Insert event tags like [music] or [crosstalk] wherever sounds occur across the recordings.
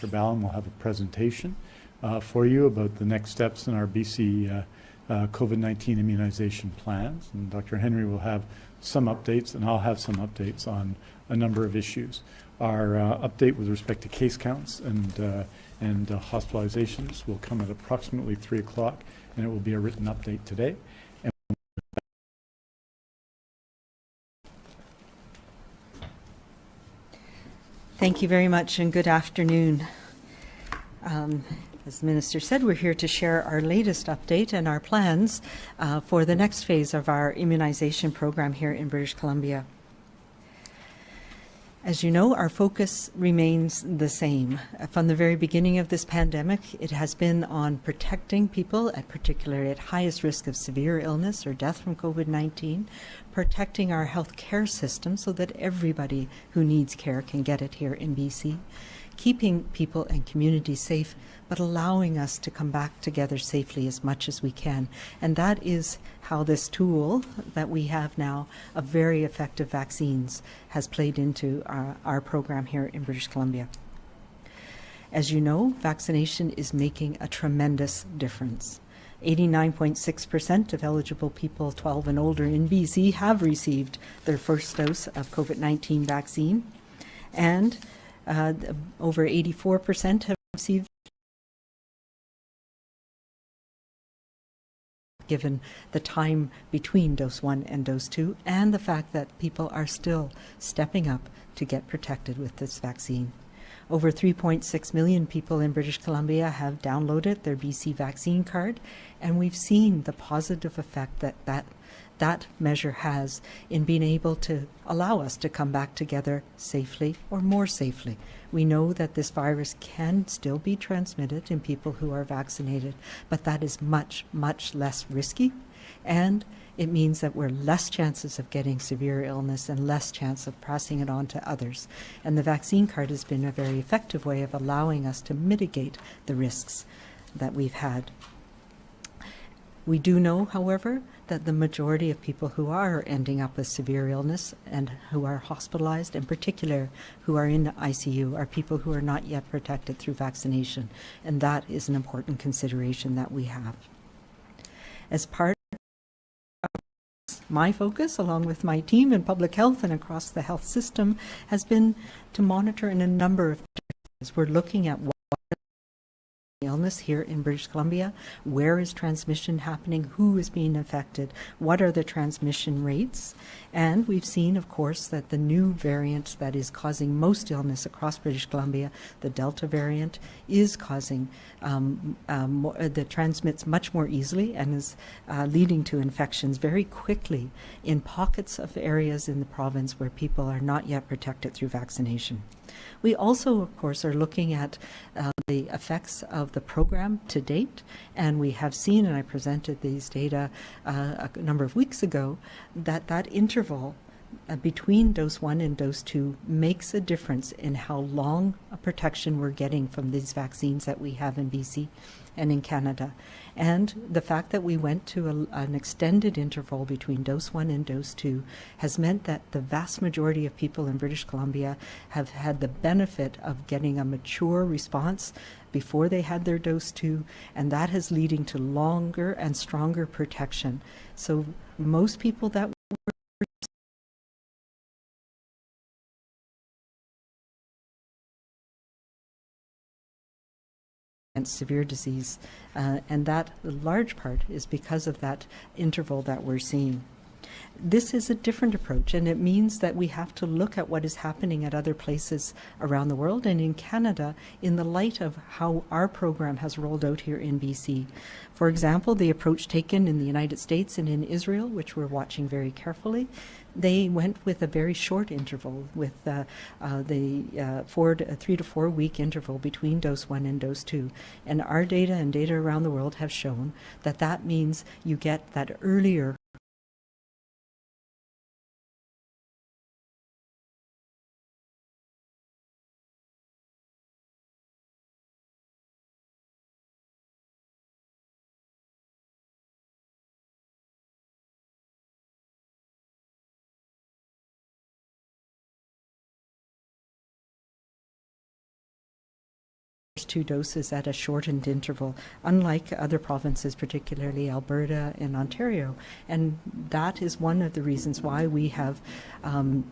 Dr. Ballem will have a presentation uh, for you about the next steps in our BC uh, uh, COVID-19 immunization plans. And Dr. Henry will have some updates, and I'll have some updates on a number of issues. Our uh, update with respect to case counts and, and hospitalizations will come at approximately 3 o'clock, and it will be a written update today. And Thank you very much and good afternoon. Um, as the Minister said, we're here to share our latest update and our plans uh, for the next phase of our immunization program here in British Columbia. As you know, our focus remains the same. From the very beginning of this pandemic, it has been on protecting people, at particularly at highest risk of severe illness or death from COVID-19, protecting our health care system so that everybody who needs care can get it here in BC, keeping people and communities safe, but allowing us to come back together safely as much as we can. And that is how this tool that we have now of very effective vaccines has played into our, our program here in British Columbia. As you know, vaccination is making a tremendous difference. 89.6% of eligible people 12 and older in BC have received their first dose of COVID-19 vaccine, and uh, over 84% have received given the time between dose one and dose two, and the fact that people are still stepping up to get protected with this vaccine. Over 3.6 million people in British Columbia have downloaded their BC vaccine card, and we've seen the positive effect that that that measure has in being able to allow us to come back together safely or more safely. We know that this virus can still be transmitted in people who are vaccinated, but that is much, much less risky. And it means that we're less chances of getting severe illness and less chance of passing it on to others. And the vaccine card has been a very effective way of allowing us to mitigate the risks that we've had. We do know, however, that the majority of people who are ending up with severe illness and who are hospitalized, in particular who are in the ICU, are people who are not yet protected through vaccination. And that is an important consideration that we have. As part of my focus, along with my team in public health and across the health system, has been to monitor in a number of areas. We're looking at what illness here in British Columbia? Where is transmission happening? Who is being affected? What are the transmission rates? And we've seen, of course, that the new variant that is causing most illness across British Columbia, the Delta variant, is causing um, um, uh, that transmits much more easily and is uh, leading to infections very quickly in pockets of areas in the province where people are not yet protected through vaccination. We also, of course, are looking at uh, the effects of the program to date, and we have seen, and I presented these data uh, a number of weeks ago, that that interval uh, between dose one and dose two makes a difference in how long a protection we're getting from these vaccines that we have in BC and in Canada. And the fact that we went to a, an extended interval between dose one and dose two has meant that the vast majority of people in British Columbia have had the benefit of getting a mature response before they had their dose two, and that is leading to longer and stronger protection. So most people that were severe disease, uh, and that large part is because of that interval that we're seeing. This is a different approach, and it means that we have to look at what is happening at other places around the world and in Canada in the light of how our program has rolled out here in BC. For example, the approach taken in the United States and in Israel, which we're watching very carefully, they went with a very short interval, with uh, uh, the uh, four to, three to four week interval between dose one and dose two. And our data and data around the world have shown that that means you get that earlier two doses at a shortened interval, unlike other provinces, particularly Alberta and Ontario. And that is one of the reasons why we have. Um,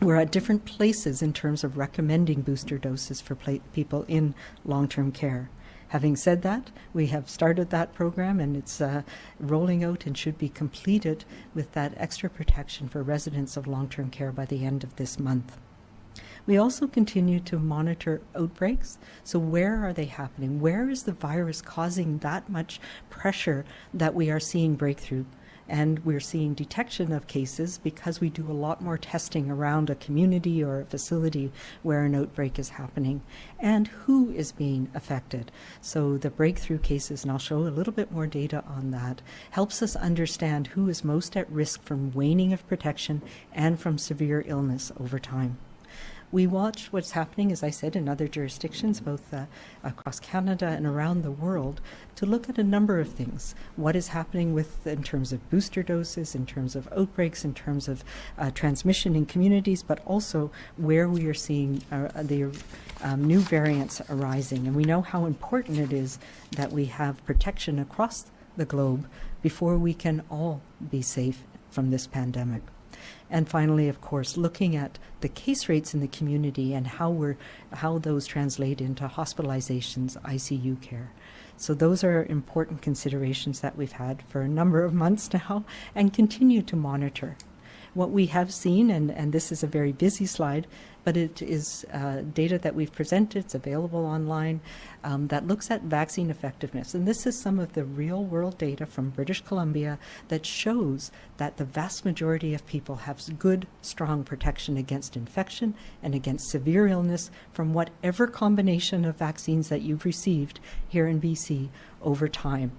we're at different places in terms of recommending booster doses for people in long term care. Having said that, we have started that program and it's uh, rolling out and should be completed with that extra protection for residents of long term care by the end of this month. We also continue to monitor outbreaks. So, where are they happening? Where is the virus causing that much pressure that we are seeing breakthrough? And we're seeing detection of cases because we do a lot more testing around a community or a facility where an outbreak is happening and who is being affected. So, the breakthrough cases, and I'll show a little bit more data on that, helps us understand who is most at risk from waning of protection and from severe illness over time. We watch what's happening, as I said, in other jurisdictions, both uh, across Canada and around the world, to look at a number of things. What is happening with, in terms of booster doses, in terms of outbreaks, in terms of uh, transmission in communities, but also where we are seeing uh, the um, new variants arising. And we know how important it is that we have protection across the globe before we can all be safe from this pandemic. And finally, of course, looking at the case rates in the community and how we're how those translate into hospitalizations, ICU care. So those are important considerations that we've had for a number of months [laughs] now and continue to monitor. What we have seen, and, and this is a very busy slide, but it is uh, data that we've presented, it's available online, um, that looks at vaccine effectiveness. And this is some of the real world data from British Columbia that shows that the vast majority of people have good, strong protection against infection and against severe illness from whatever combination of vaccines that you've received here in BC over time.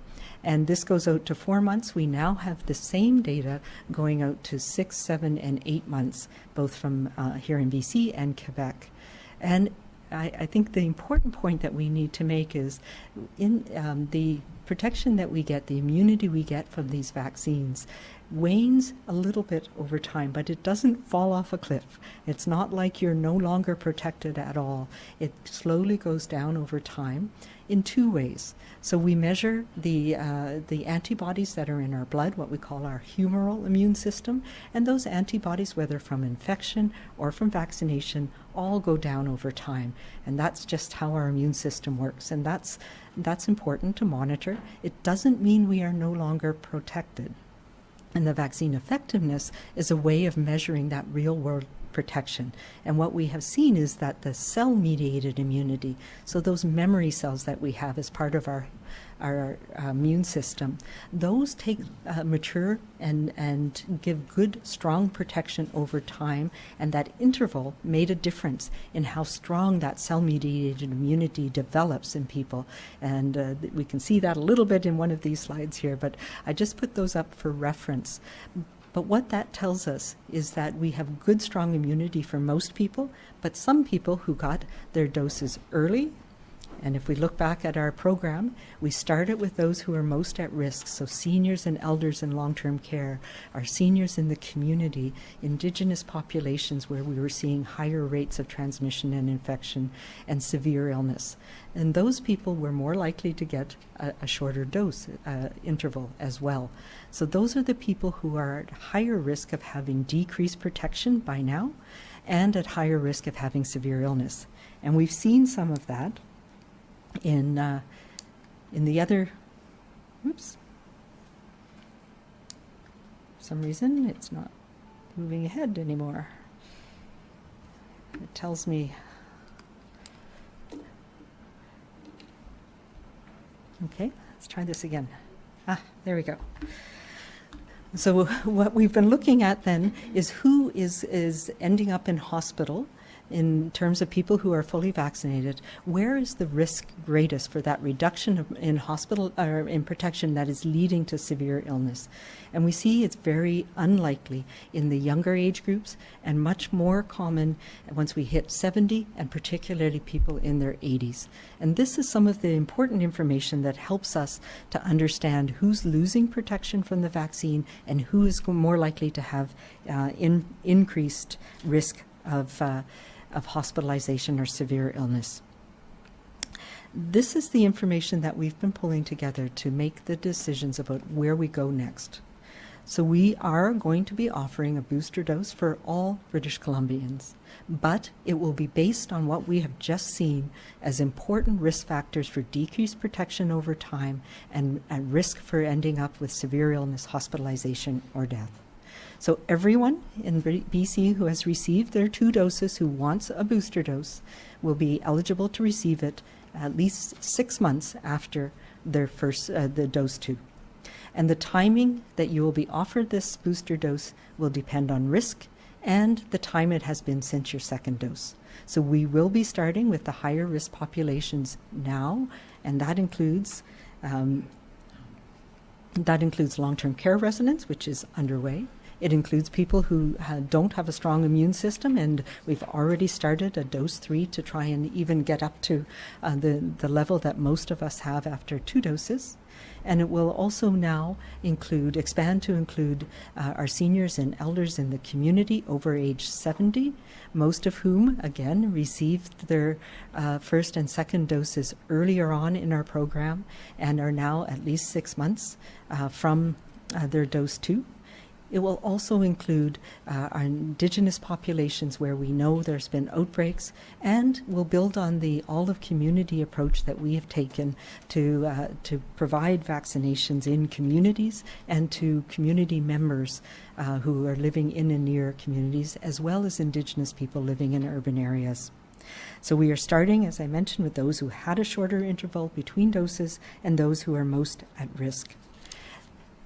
And this goes out to four months. We now have the same data going out to six, seven, and eight months, both from uh, here in BC and Quebec. And I, I, think the important point that we need to make is in um, the protection that we get, the immunity we get from these vaccines, wanes a little bit over time, but it doesn't fall off a cliff. It's not like you're no longer protected at all. It slowly goes down over time in two ways. So we measure the uh, the antibodies that are in our blood, what we call our humoral immune system, and those antibodies, whether from infection or from vaccination, all go down over time. And that's just how our immune system works, and that's that's important to monitor. It doesn't mean we are no longer protected. And the vaccine effectiveness is a way of measuring that real world protection. And what we have seen is that the cell mediated immunity, so those memory cells that we have as part of our our uh, immune system, those take uh, mature and and give good strong protection over time. And that interval made a difference in how strong that cell mediated immunity develops in people. And uh, we can see that a little bit in one of these slides here. But I just put those up for reference. But what that tells us is that we have good, strong immunity for most people, but some people who got their doses early and if we look back at our program, we started with those who are most at risk, so seniors and elders in long term care, our seniors in the community, indigenous populations where we were seeing higher rates of transmission and infection and severe illness. And those people were more likely to get a, a shorter dose uh, interval as well. So those are the people who are at higher risk of having decreased protection by now and at higher risk of having severe illness. And we've seen some of that in uh, in the other oops. For some reason it's not moving ahead anymore. It tells me okay let's try this again. Ah there we go. So [laughs] what we've been looking at then is who is is ending up in hospital in terms of people who are fully vaccinated, where is the risk greatest for that reduction in hospital or in protection that is leading to severe illness? And we see it's very unlikely in the younger age groups and much more common once we hit 70 and particularly people in their 80s. And this is some of the important information that helps us to understand who's losing protection from the vaccine and who is more likely to have uh, in, increased risk of uh, of hospitalization or severe illness. This is the information that we've been pulling together to make the decisions about where we go next. So we are going to be offering a booster dose for all British Columbians, but it will be based on what we have just seen as important risk factors for decreased protection over time and, and risk for ending up with severe illness, hospitalization, or death. So everyone in BC who has received their two doses who wants a booster dose will be eligible to receive it at least six months after their first uh, the dose two. And the timing that you will be offered this booster dose will depend on risk and the time it has been since your second dose. So we will be starting with the higher risk populations now, and that includes um, that includes long-term care residents, which is underway. It includes people who don't have a strong immune system, and we've already started a dose three to try and even get up to uh, the, the level that most of us have after two doses. And it will also now include, expand to include uh, our seniors and elders in the community over age 70, most of whom, again, received their uh, first and second doses earlier on in our program and are now at least six months uh, from uh, their dose two. It will also include uh, our indigenous populations where we know there's been outbreaks and will build on the all of community approach that we have taken to, uh, to provide vaccinations in communities and to community members uh, who are living in and near communities as well as indigenous people living in urban areas. So we are starting, as I mentioned, with those who had a shorter interval between doses and those who are most at risk.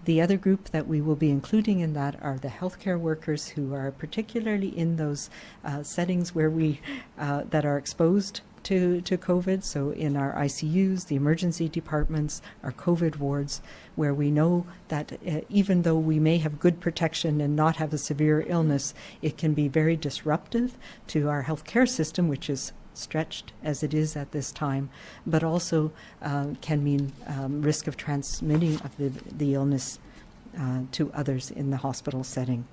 The other group that we will be including in that are the healthcare workers who are particularly in those uh, settings where we uh, that are exposed to, to COVID. So in our ICUs, the emergency departments, our COVID wards, where we know that uh, even though we may have good protection and not have a severe illness, it can be very disruptive to our healthcare system, which is stretched as it is at this time, but also uh, can mean um, risk of transmitting of the, the illness uh, to others in the hospital setting.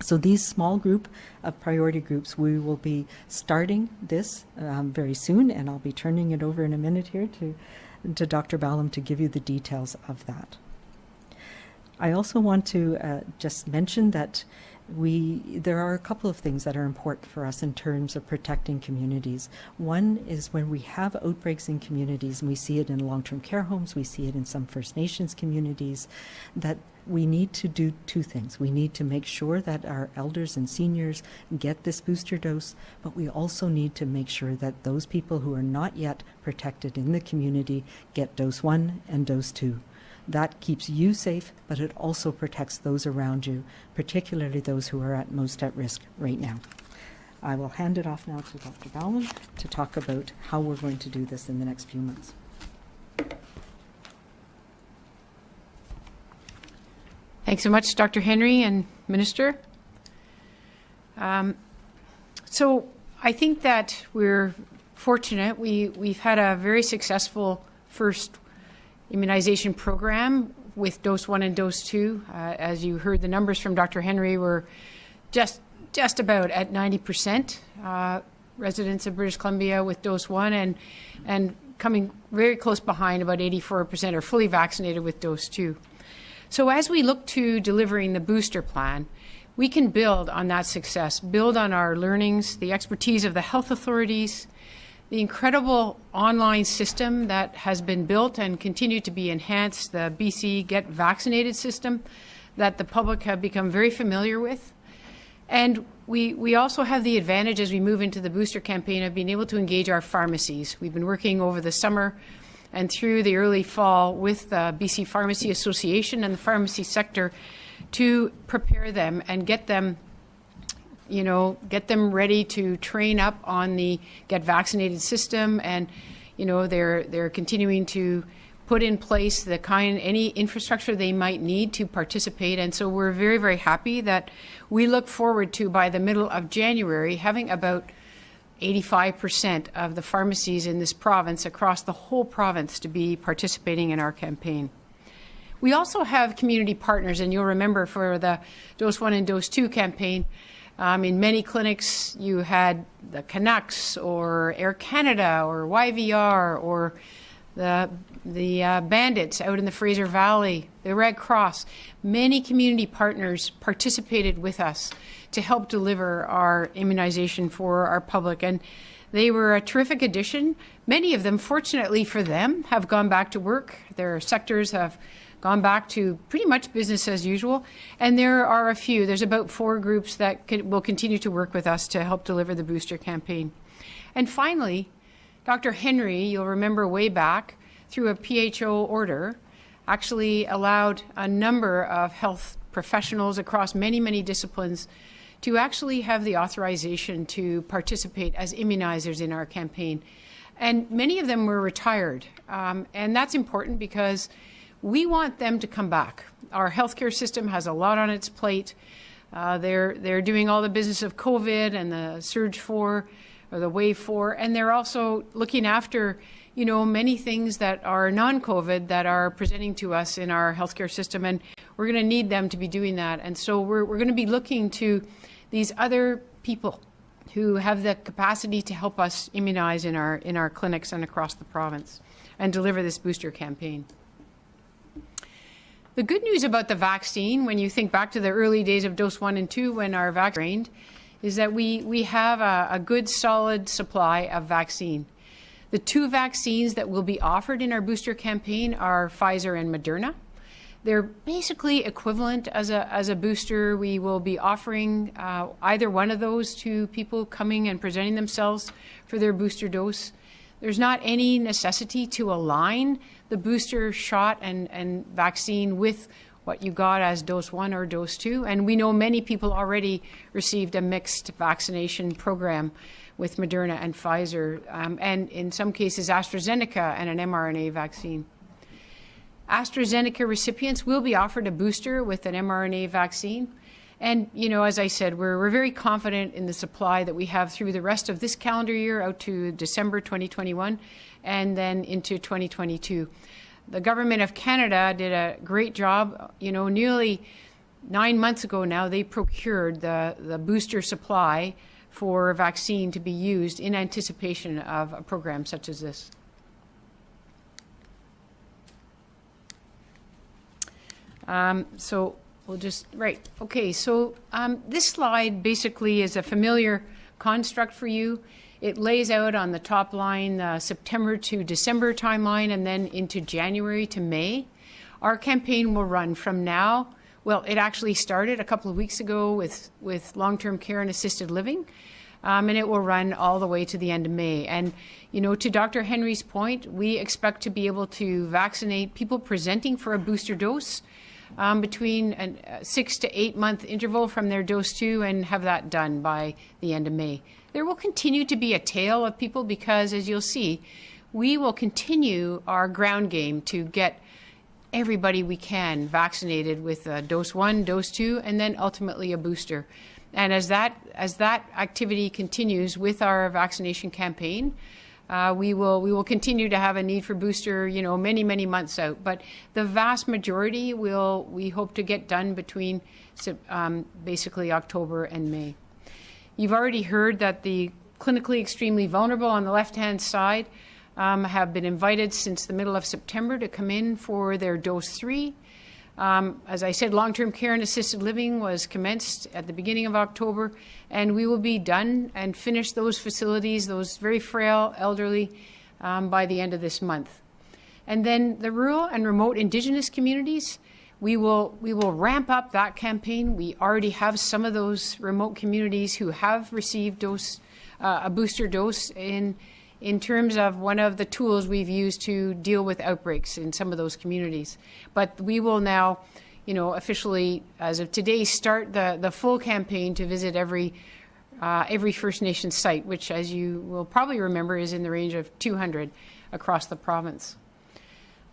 So these small group of priority groups, we will be starting this um, very soon, and I'll be turning it over in a minute here to, to Dr. Ballem to give you the details of that. I also want to uh, just mention that we there are a couple of things that are important for us in terms of protecting communities. One is when we have outbreaks in communities, and we see it in long-term care homes, we see it in some First Nations communities, that we need to do two things. We need to make sure that our elders and seniors get this booster dose, but we also need to make sure that those people who are not yet protected in the community get dose one and dose two. That keeps you safe, but it also protects those around you, particularly those who are at most at risk right now. I will hand it off now to Dr. Ballem to talk about how we're going to do this in the next few months. Thanks so much, Dr. Henry and Minister. Um, so I think that we're fortunate. We, we've had a very successful first immunization program with dose one and dose two. Uh, as you heard, the numbers from Dr. Henry were just just about at 90% uh, residents of British Columbia with dose one, and and coming very close behind, about 84% are fully vaccinated with dose two. So as we look to delivering the booster plan, we can build on that success, build on our learnings, the expertise of the health authorities, the incredible online system that has been built and continued to be enhanced, the BC Get Vaccinated system that the public have become very familiar with. And we, we also have the advantage as we move into the booster campaign of being able to engage our pharmacies. We've been working over the summer and through the early fall with the BC Pharmacy Association and the pharmacy sector to prepare them and get them you know, get them ready to train up on the get vaccinated system, and you know they're they're continuing to put in place the kind any infrastructure they might need to participate. And so we're very very happy that we look forward to by the middle of January having about 85% of the pharmacies in this province across the whole province to be participating in our campaign. We also have community partners, and you'll remember for the Dose 1 and Dose 2 campaign, Um, in many clinics, you had the Canucks or Air Canada or YVR or the the uh, bandits out in the Fraser Valley, the Red Cross. Many community partners participated with us to help deliver our immunization for our public, and they were a terrific addition. Many of them, fortunately for them, have gone back to work. Their sectors have gone back to pretty much business as usual. And there are a few, there's about four groups that will continue to work with us to help deliver the booster campaign. And finally, Dr. Henry, you'll remember way back, through a PHO order, actually allowed a number of health professionals across many, many disciplines to actually have the authorization to participate as immunizers in our campaign. And many of them were retired. Um, and that's important because we want them to come back. Our healthcare system has a lot on its plate. Uh, they're, they're doing all the business of COVID and the surge four or the wave four, and they're also looking after, you know, many things that are non-COVID that are presenting to us in our healthcare system, and we're going to need them to be doing that. And so we're, we're going to be looking to these other people who have the capacity to help us immunize in our in our clinics and across the province and deliver this booster campaign. The good news about the vaccine, when you think back to the early days of dose one and two when our vaccine is that we, we have a, a good solid supply of vaccine. The two vaccines that will be offered in our booster campaign are Pfizer and Moderna. They're basically equivalent as a, as a booster. We will be offering uh, either one of those to people coming and presenting themselves for their booster dose. There's not any necessity to align the booster shot and, and vaccine with what you got as dose one or dose two. And we know many people already received a mixed vaccination program with Moderna and Pfizer, um, and in some cases AstraZeneca and an mRNA vaccine. AstraZeneca recipients will be offered a booster with an mRNA vaccine. And, you know, as I said, we're, we're very confident in the supply that we have through the rest of this calendar year out to December 2021 and then into 2022. The government of Canada did a great job. You know, nearly nine months ago now, they procured the, the booster supply for a vaccine to be used in anticipation of a program such as this. Um, so we'll just, right, okay, so um, this slide basically is a familiar construct for you. It lays out on the top line the September to December timeline and then into January to May. Our campaign will run from now. Well, it actually started a couple of weeks ago with, with long-term care and assisted living, um, and it will run all the way to the end of May. And, you know, to Dr. Henry's point, we expect to be able to vaccinate people presenting for a booster dose um, between a six to eight month interval from their dose two and have that done by the end of May. There will continue to be a tail of people because, as you'll see, we will continue our ground game to get everybody we can vaccinated with a dose one, dose two, and then ultimately a booster. And as that as that activity continues with our vaccination campaign, uh, we will we will continue to have a need for booster, you know, many many months out. But the vast majority will we hope to get done between um, basically October and May. You've already heard that the clinically extremely vulnerable on the left-hand side um, have been invited since the middle of September to come in for their dose three. Um, as I said, long-term care and assisted living was commenced at the beginning of October, and we will be done and finish those facilities, those very frail elderly, um, by the end of this month. And then the rural and remote Indigenous communities, we will, we will ramp up that campaign. We already have some of those remote communities who have received dose, uh, a booster dose in, in terms of one of the tools we've used to deal with outbreaks in some of those communities. But we will now, you know, officially, as of today, start the, the full campaign to visit every uh, every First Nation site, which, as you will probably remember, is in the range of 200 across the province.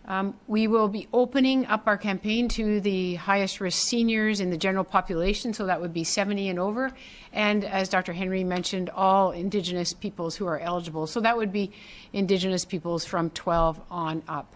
Um, we will be opening up our campaign to the highest risk seniors in the general population, so that would be 70 and over, and as Dr. Henry mentioned, all Indigenous peoples who are eligible. So that would be Indigenous peoples from 12 on up.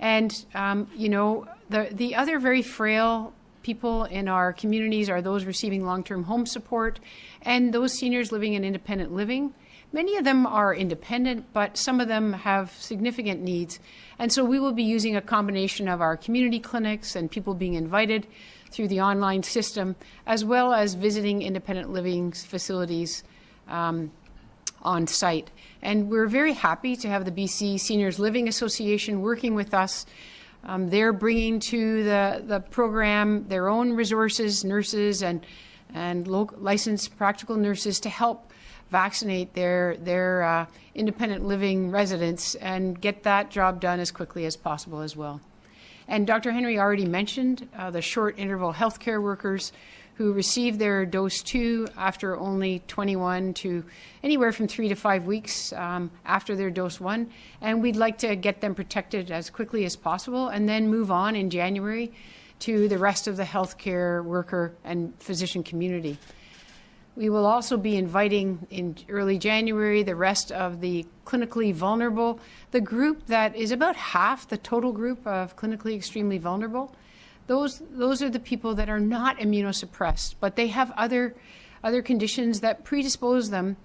And, um, you know, the, the other very frail people in our communities are those receiving long-term home support and those seniors living in independent living. Many of them are independent, but some of them have significant needs. And so we will be using a combination of our community clinics and people being invited through the online system, as well as visiting independent living facilities um, on site. And we're very happy to have the BC Seniors Living Association working with us. Um, they're bringing to the, the program their own resources, nurses and, and licensed practical nurses to help vaccinate their, their uh, independent living residents and get that job done as quickly as possible as well. And Dr. Henry already mentioned uh, the short interval healthcare workers who received their dose two after only 21 to anywhere from three to five weeks um, after their dose one. And we'd like to get them protected as quickly as possible and then move on in January to the rest of the healthcare worker and physician community. We will also be inviting in early January the rest of the clinically vulnerable, the group that is about half the total group of clinically extremely vulnerable. Those, those are the people that are not immunosuppressed, but they have other, other conditions that predispose them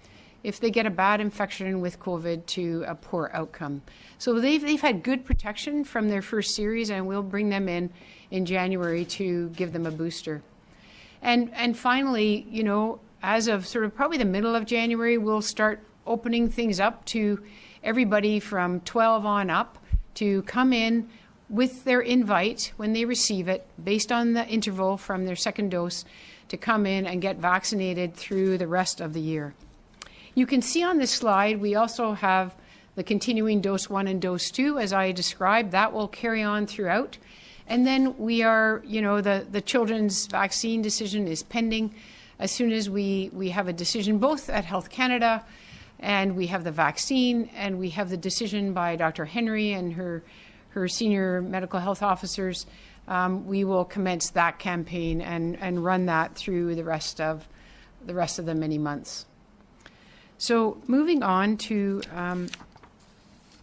if they get a bad infection with COVID to a poor outcome. So they've, they've had good protection from their first series, and we'll bring them in in January to give them a booster. And, and finally, you know, as of sort of probably the middle of January, we'll start opening things up to everybody from 12 on up to come in with their invite when they receive it, based on the interval from their second dose, to come in and get vaccinated through the rest of the year. You can see on this slide, we also have the continuing dose one and dose two, as I described. That will carry on throughout. And then we are, you know, the, the children's vaccine decision is pending as soon as we, we have a decision, both at Health Canada and we have the vaccine and we have the decision by Dr. Henry and her, her senior medical health officers, um, we will commence that campaign and, and run that through the rest of the rest of the many months. So moving on to um,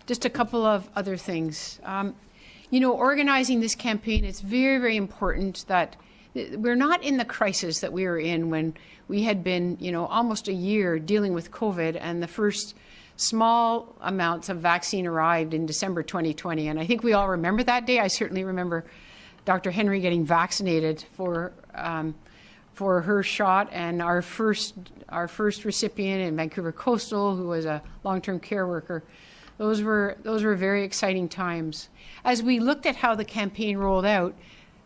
just a couple of other things. Um, you know, organizing this campaign, it's very, very important that we're not in the crisis that we were in when we had been, you know, almost a year dealing with COVID and the first small amounts of vaccine arrived in December 2020. And I think we all remember that day. I certainly remember Dr. Henry getting vaccinated for um, for her shot and our first our first recipient in Vancouver Coastal, who was a long-term care worker. Those were those were very exciting times. As we looked at how the campaign rolled out,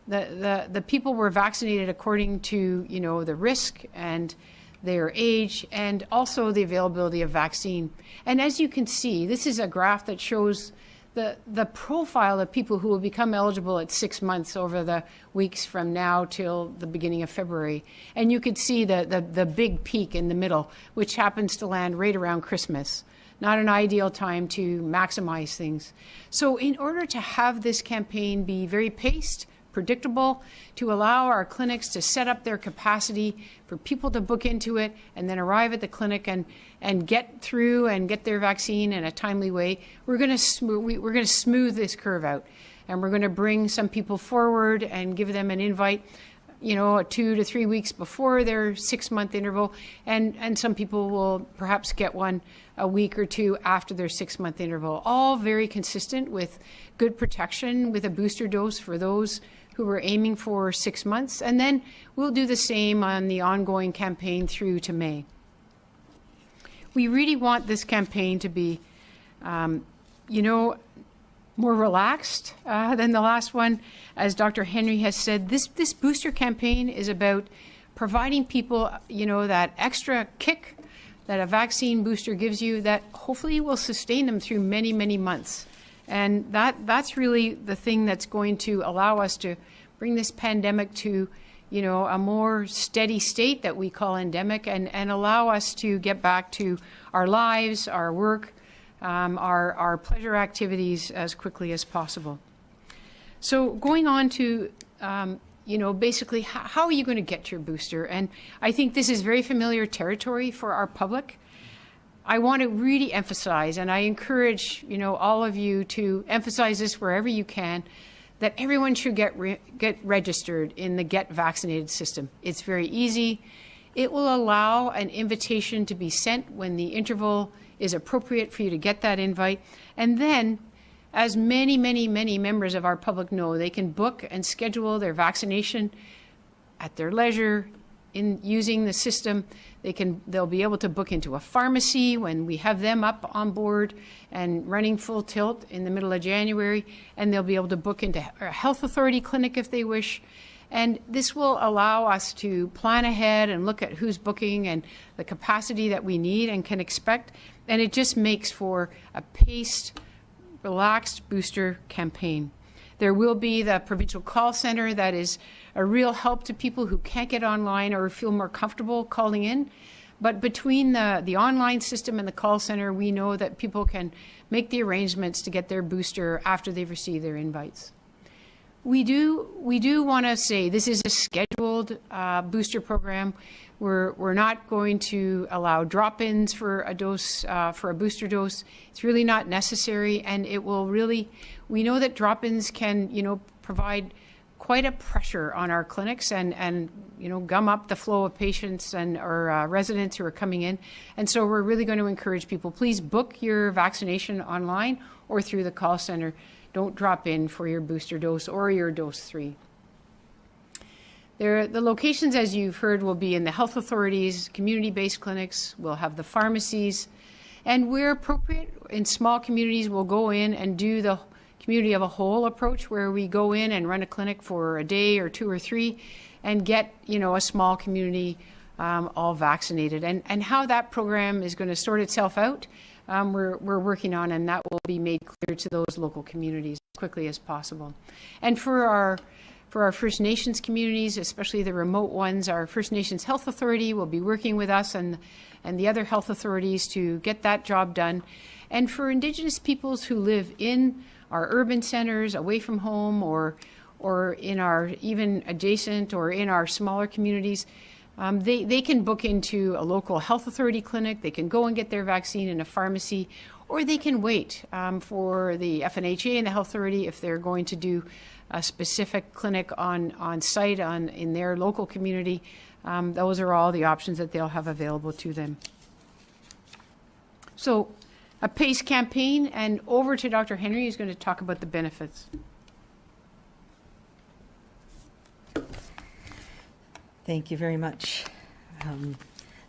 the, the, the people were vaccinated according to, you know, the risk and their age and also the availability of vaccine. And as you can see, this is a graph that shows the, the profile of people who will become eligible at six months over the weeks from now till the beginning of February. And you could see the, the, the big peak in the middle, which happens to land right around Christmas. Not an ideal time to maximize things. So in order to have this campaign be very paced, predictable, to allow our clinics to set up their capacity for people to book into it and then arrive at the clinic and, and get through and get their vaccine in a timely way. We're going to we're going to smooth this curve out, and we're going to bring some people forward and give them an invite you know, two to three weeks before their six month interval, and, and some people will perhaps get one a week or two after their six month interval. All very consistent with good protection with a booster dose for those who we're aiming for six months, and then we'll do the same on the ongoing campaign through to May. We really want this campaign to be, um, you know, more relaxed uh, than the last one. As Dr. Henry has said, this, this booster campaign is about providing people, you know, that extra kick that a vaccine booster gives you that hopefully will sustain them through many, many months. And that, that's really the thing that's going to allow us to bring this pandemic to you know, a more steady state that we call endemic and, and allow us to get back to our lives, our work, um, our, our pleasure activities as quickly as possible. So going on to, um, you know, basically how, how are you going to get your booster? And I think this is very familiar territory for our public. I want to really emphasize, and I encourage, you know, all of you to emphasize this wherever you can, that everyone should get re- get registered in the Get Vaccinated system. It's very easy. It will allow an invitation to be sent when the interval is appropriate for you to get that invite. And then, as many, many, many members of our public know, they can book and schedule their vaccination at their leisure in using the system. They can they'll be able to book into a pharmacy when we have them up on board and running full tilt in the middle of January, and they'll be able to book into a health authority clinic if they wish. And this will allow us to plan ahead and look at who's booking and the capacity that we need and can expect. And it just makes for a paced, relaxed booster campaign. There will be the provincial call center that is a real help to people who can't get online or feel more comfortable calling in. But between the, the online system and the call center, we know that people can make the arrangements to get their booster after they've received their invites. We do we do want to say this is a scheduled uh, booster program. We're we're not going to allow drop-ins for a dose uh, for a booster dose. It's really not necessary, and it will really. We know that drop-ins can you know provide quite a pressure on our clinics and and you know gum up the flow of patients and or uh, residents who are coming in. And so we're really going to encourage people. Please book your vaccination online or through the call center don't drop in for your booster dose or your dose three. There, the locations, as you've heard, will be in the health authorities, community-based clinics, we'll have the pharmacies, and where appropriate, in small communities, we'll go in and do the community of a whole approach where we go in and run a clinic for a day or two or three and get, you know, a small community um, all vaccinated. And, and how that program is going to sort itself out um, we're, we're working on, and that will be made clear to those local communities as quickly as possible. And for our for our First Nations communities, especially the remote ones, our First Nations Health Authority will be working with us and and the other health authorities to get that job done. And for Indigenous peoples who live in our urban centers, away from home, or or in our even adjacent or in our smaller communities, um, they, they can book into a local health authority clinic, they can go and get their vaccine in a pharmacy, or they can wait um, for the FNHA and the health authority if they're going to do a specific clinic on, on site on, in their local community. Um, those are all the options that they'll have available to them. So a PACE campaign, and over to Dr. Henry, who's going to talk about the benefits. Thank you very much. Um,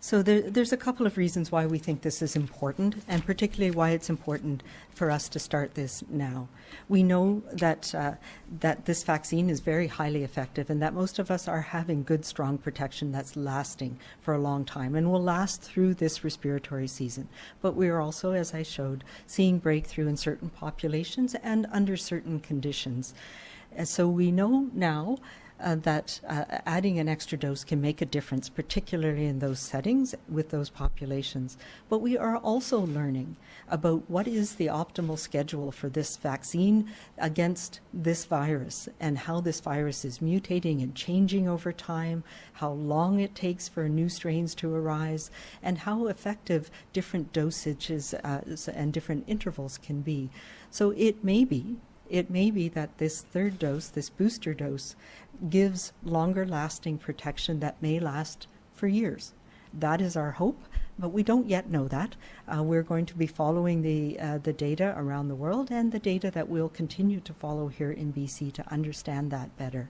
so there, there's a couple of reasons why we think this is important, and particularly why it's important for us to start this now. We know that uh, that this vaccine is very highly effective, and that most of us are having good, strong protection that's lasting for a long time, and will last through this respiratory season. But we are also, as I showed, seeing breakthrough in certain populations and under certain conditions. And so we know now uh, that uh, adding an extra dose can make a difference, particularly in those settings with those populations. But we are also learning about what is the optimal schedule for this vaccine against this virus and how this virus is mutating and changing over time, how long it takes for new strains to arise, and how effective different dosages uh, and different intervals can be. So it may be it may be that this third dose, this booster dose, gives longer lasting protection that may last for years. That is our hope, but we don't yet know that. Uh, we're going to be following the, uh, the data around the world and the data that we'll continue to follow here in BC to understand that better.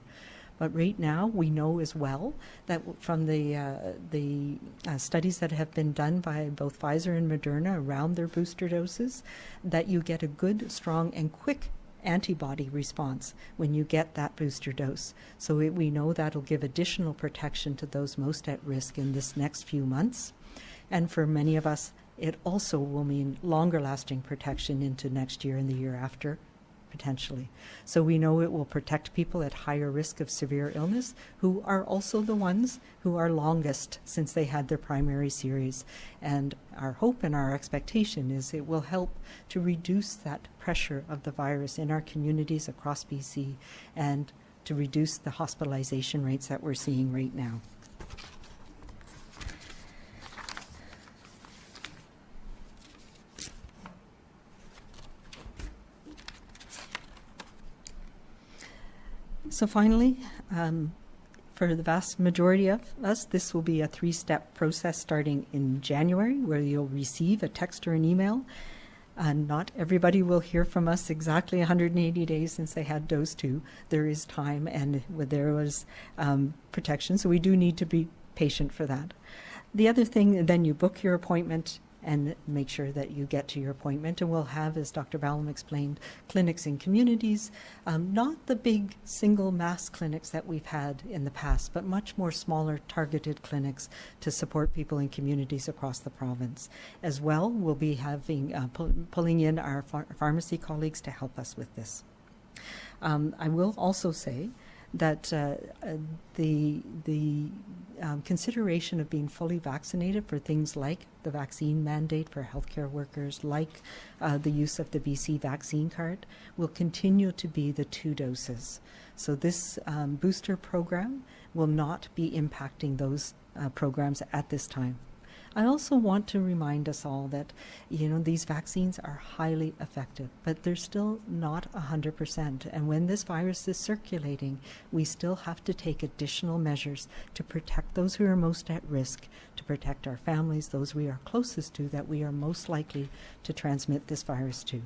But right now, we know as well that from the uh, the uh, studies that have been done by both Pfizer and Moderna around their booster doses, that you get a good, strong, and quick antibody response when you get that booster dose. So it, we know that'll give additional protection to those most at risk in this next few months. And for many of us, it also will mean longer lasting protection into next year and the year after potentially. So we know it will protect people at higher risk of severe illness who are also the ones who are longest since they had their primary series. And our hope and our expectation is it will help to reduce that pressure of the virus in our communities across BC and to reduce the hospitalization rates that we're seeing right now. So finally, um, for the vast majority of us, this will be a three-step process starting in January, where you'll receive a text or an email. And not everybody will hear from us exactly 180 days since they had dose two. There is time, and there was um, protection, so we do need to be patient for that. The other thing, then you book your appointment and make sure that you get to your appointment. And we'll have, as Dr. Ballem explained, clinics in communities, um, not the big single mass clinics that we've had in the past, but much more smaller targeted clinics to support people in communities across the province. As well, we'll be having uh, pull, pulling in our phar- pharmacy colleagues to help us with this. Um, I will also say that uh, uh, the the um, consideration of being fully vaccinated for things like the vaccine mandate for healthcare workers, like uh, the use of the BC vaccine card, will continue to be the two doses. So this um, booster program will not be impacting those uh, programs at this time. I also want to remind us all that, you know, these vaccines are highly effective, but they're still not 100%. And when this virus is circulating, we still have to take additional measures to protect those who are most at risk, to protect our families, those we are closest to, that we are most likely to transmit this virus to.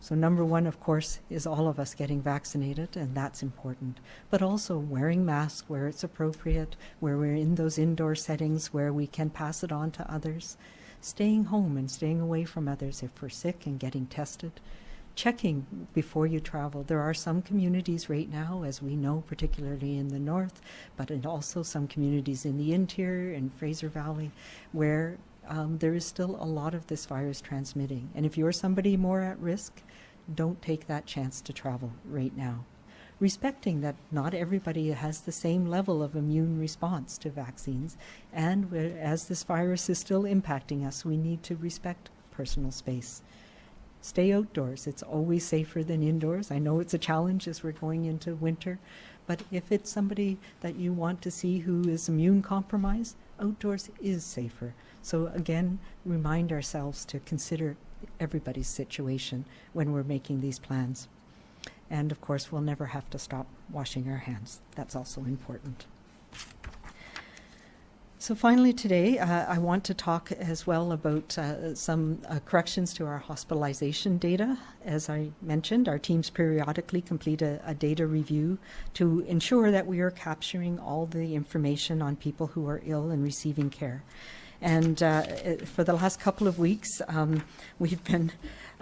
So, number one, of course, is all of us getting vaccinated, and that's important. But also wearing masks where it's appropriate, where we're in those indoor settings where we can pass it on to others, staying home and staying away from others if we're sick and getting tested, checking before you travel. There are some communities right now, as we know, particularly in the north, but in also some communities in the interior and Fraser Valley, where um, there is still a lot of this virus transmitting. And if you're somebody more at risk, don't take that chance to travel right now. Respecting that not everybody has the same level of immune response to vaccines, and as this virus is still impacting us, we need to respect personal space. Stay outdoors. It's always safer than indoors. I know it's a challenge as we're going into winter, but if it's somebody that you want to see who is immune compromised, outdoors is safer. So again, remind ourselves to consider everybody's situation when we're making these plans. And of course, we'll never have to stop washing our hands. That's also important. So finally today, uh, I want to talk as well about uh, some uh, corrections to our hospitalization data. As I mentioned, our teams periodically complete a, a, data review to ensure that we are capturing all the information on people who are ill and receiving care. And uh, for the last couple of weeks, um, we've been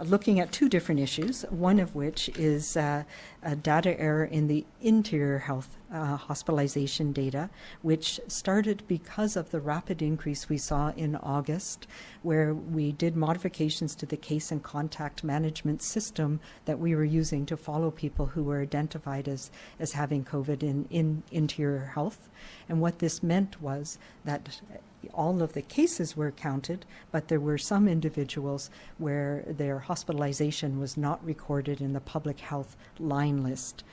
looking at two different issues, one of which is uh, a data error in the interior health uh, hospitalization data, which started because of the rapid increase we saw in August, where we did modifications to the case and contact management system that we were using to follow people who were identified as, as having COVID in, in interior health. And what this meant was that all of the cases were counted, but there were some individuals where their hospitalization was not recorded in the public health line list.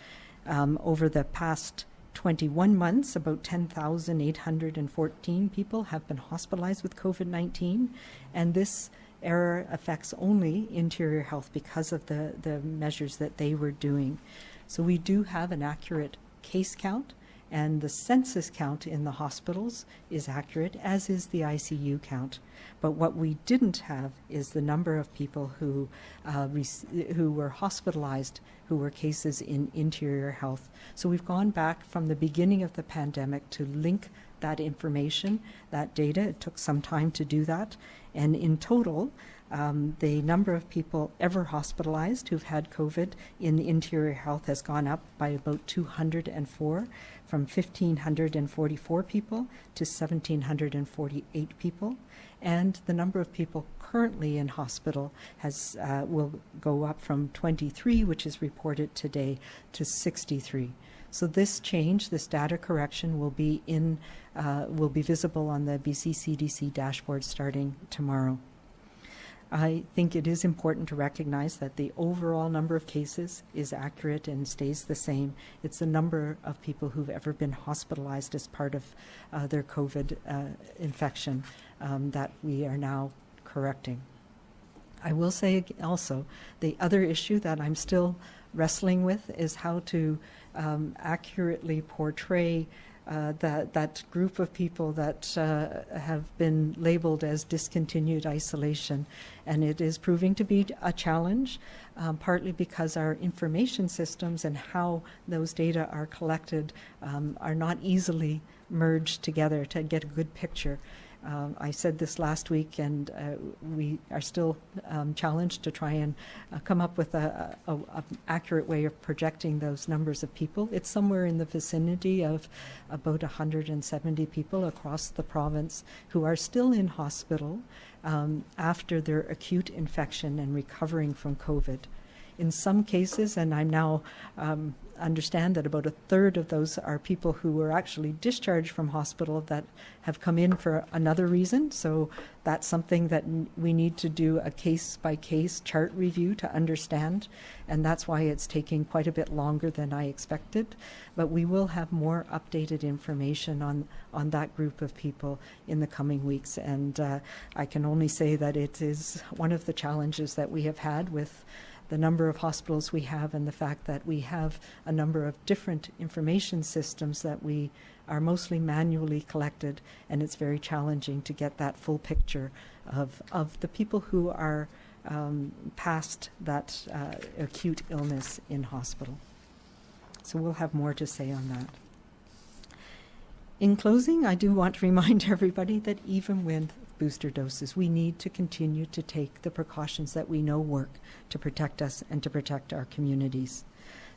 Um, over the past 21 months, about 10,814 people have been hospitalized with COVID 19, and this error affects only interior health because of the, the measures that they were doing. So we do have an accurate case count and the census count in the hospitals is accurate, as is the ICU count. But what we didn't have is the number of people who uh, who were hospitalized, who were cases in interior health. So we've gone back from the beginning of the pandemic to link that information, that data. It took some time to do that, and in total, um, the number of people ever hospitalized who've had COVID in interior health has gone up by about 204, from 1,544 people to 1,748 people. And the number of people currently in hospital has uh, will go up from 23, which is reported today, to 63. So this change, this data correction, will be in uh, will be visible on the BC CDC dashboard starting tomorrow. I think it is important to recognize that the overall number of cases is accurate and stays the same. It's the number of people who've ever been hospitalized as part of uh, their COVID uh, infection um, that we are now correcting. I will say also, the other issue that I'm still wrestling with is how to um, accurately portray uh, that that group of people that uh, have been labeled as discontinued isolation, and it is proving to be a challenge, um, partly because our information systems and how those data are collected um, are not easily merged together to get a good picture. Um, I said this last week, and uh, we are still um, challenged to try and uh, come up with a, a, a accurate way of projecting those numbers of people. It's somewhere in the vicinity of about 170 people across the province who are still in hospital um, after their acute infection and recovering from COVID. In some cases, and I'm now um, understand that about a third of those are people who were actually discharged from hospital that have come in for another reason. So that's something that we need to do a case by case chart review to understand, and that's why it's taking quite a bit longer than I expected. But we will have more updated information on on that group of people in the coming weeks, and uh, I can only say that it is one of the challenges that we have had with the number of hospitals we have and the fact that we have a number of different information systems that we are mostly manually collected and it's very challenging to get that full picture of, of the people who are um, past that uh, acute illness in hospital. So we'll have more to say on that. In closing, I do want to remind [laughs] everybody that even with booster doses, we need to continue to take the precautions that we know work to protect us and to protect our communities.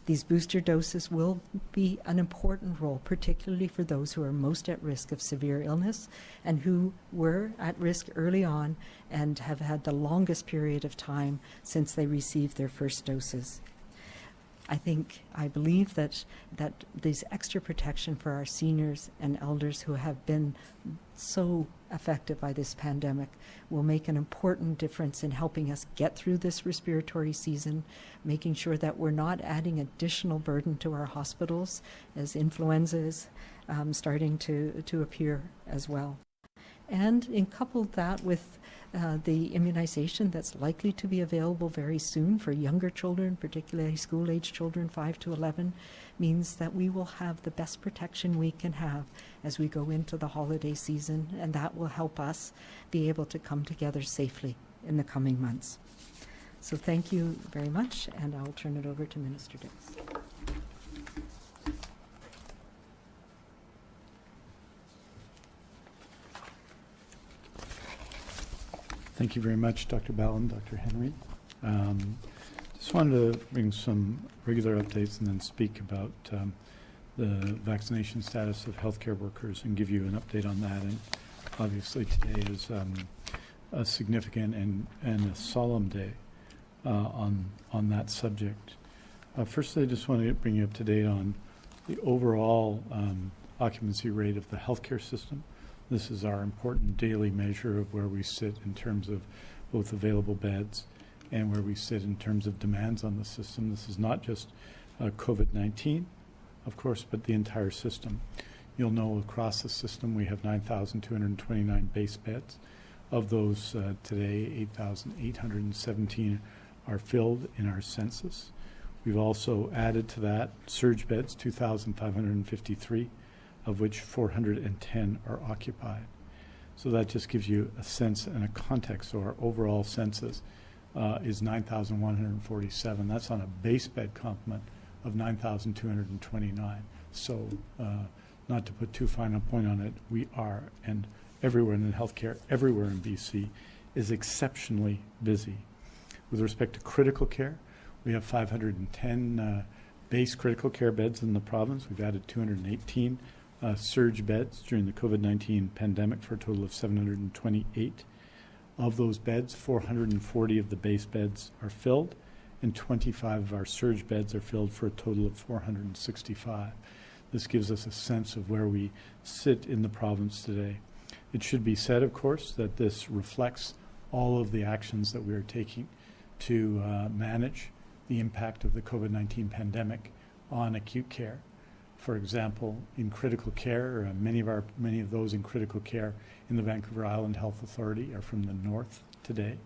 These booster doses will be an important role, particularly for those who are most at risk of severe illness and who were at risk early on and have had the longest period of time since they received their first doses. I think, I believe that, that these extra protection for our seniors and elders who have been so affected by this pandemic will make an important difference in helping us get through this respiratory season, making sure that we're not adding additional burden to our hospitals as influenza is um, starting to, to appear as well. And in coupled that with uh, the immunization that's likely to be available very soon for younger children, particularly school age children 5 to 11, means that we will have the best protection we can have as we go into the holiday season, and that will help us be able to come together safely in the coming months. So thank you very much, and I'll turn it over to Minister Dix. Thank you very much, Dr. Ballem, Dr. Henry. Um, Just wanted to bring some regular updates and then speak about um, the vaccination status of healthcare workers and give you an update on that. And obviously, today is um, a significant and, and a solemn day uh, on, on that subject. Uh, First, I just want to bring you up to date on the overall um, occupancy rate of the healthcare system. This is our important daily measure of where we sit in terms of both available beds and where we sit in terms of demands on the system. This is not just uh, COVID-19, of course, but the entire system. You'll know across the system we have 9,229 base beds. Of those uh, today, 8,817 are filled in our census. We've also added to that surge beds, 2,553 of which 410 are occupied. So that just gives you a sense and a context. So our overall census uh, is 9,147. That's on a base bed complement of 9,229. So uh, not to put too fine a point on it, we are, and everywhere in healthcare, everywhere in BC, is exceptionally busy. With respect to critical care, we have 510 uh, base critical care beds in the province. We've added 218 uh, surge beds during the COVID-19 pandemic for a total of 728. Of those beds, 440 of the base beds are filled, and 25 of our surge beds are filled for a total of 465. This gives us a sense of where we sit in the province today. It should be said, of course, that this reflects all of the actions that we are taking to uh, manage the impact of the COVID-19 pandemic on acute care. For example, in critical care, uh, many of our many of those in critical care in the Vancouver Island Health Authority are from the north today.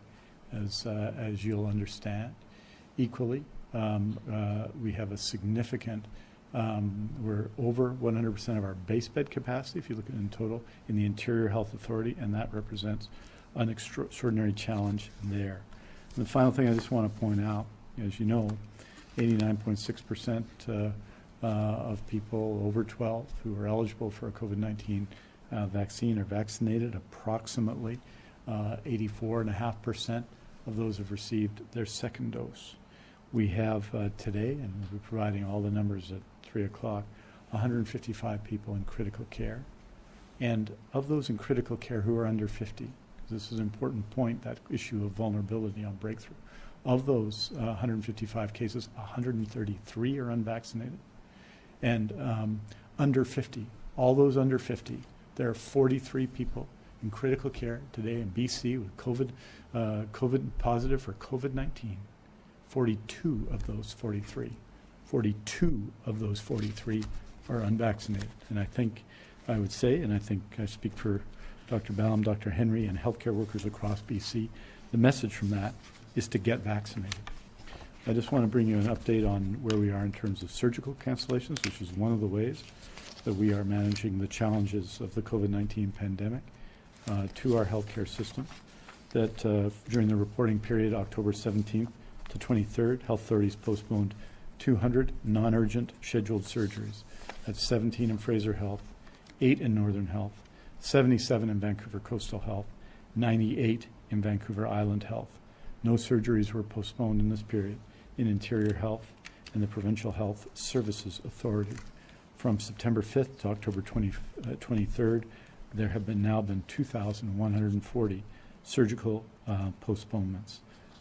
as, uh, as you'll understand. Equally, um, uh, we have a significant, um, we're over 100% of our base bed capacity, if you look at it in total, in the Interior Health Authority, and that represents an extraordinary challenge there. And the final thing I just want to point out, as you know, 89.6% uh, uh, of people over 12 who are eligible for a COVID-19 uh, vaccine are vaccinated. Approximately uh, 84.5% of those have received their second dose. We have uh, today, and we'll be providing all the numbers at 3 o'clock, 155 people in critical care. And of those in critical care who are under 50, this is an important point, that issue of vulnerability on breakthrough. Of those uh, 155 cases, 133 are unvaccinated. And um, under 50, all those under 50, there are 43 people in critical care today in BC with COVID, uh, COVID positive for COVID-19. 42 of those 43, 42 of those 43 are unvaccinated. And I think I would say, and I think I speak for Dr. Ballem, Dr. Henry, and healthcare workers across BC, the message from that is to get vaccinated. I just want to bring you an update on where we are in terms of surgical cancellations, which is one of the ways that we are managing the challenges of the COVID-19 pandemic uh, to our healthcare system. That uh, during the reporting period, October 17th to 23rd, health authorities postponed 200 non-urgent scheduled surgeries. That's 17 in Fraser Health, 8 in Northern Health, 77 in Vancouver Coastal Health, 98 in Vancouver Island Health. No surgeries were postponed in this period in Interior Health and the Provincial Health Services Authority. From September 5th to October 20, uh, 23rd, there have been now been 2,140 surgical uh, postponements.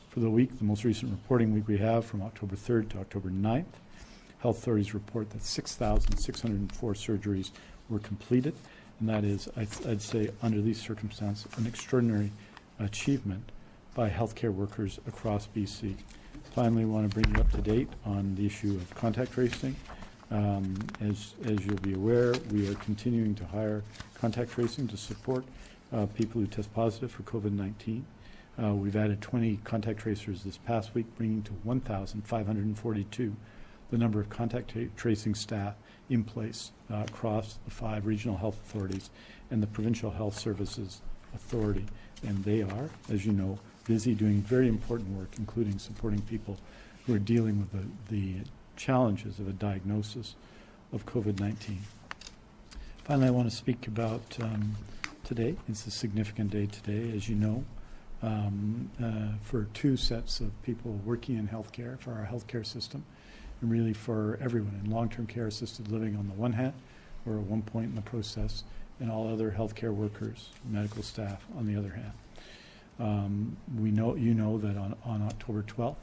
For the week, the most recent reporting week we have from October 3rd to October 9th, health authorities report that 6,604 surgeries were completed, and that is, I'd, I'd say, under these circumstances, an extraordinary achievement by healthcare workers across BC. Finally, want to bring you up to date on the issue of contact tracing. Um, as, as you'll be aware, we are continuing to hire contact tracing to support uh, people who test positive for COVID-19. Uh, we've added 20 contact tracers this past week, bringing to 1,542 the number of contact tracing staff in place uh, across the five regional health authorities and the provincial health services authority. And they are, as you know, busy doing very important work, including supporting people who are dealing with the, the challenges of a diagnosis of COVID-19. Finally, I want to speak about um, today. It's a significant day today, as you know, um, uh, for two sets of people working in healthcare, for our healthcare system, and really for everyone in long-term care assisted living on the one hand, or at one point in the process, and all other healthcare workers, medical staff on the other hand. Um, we know, you know that on, on October 12th,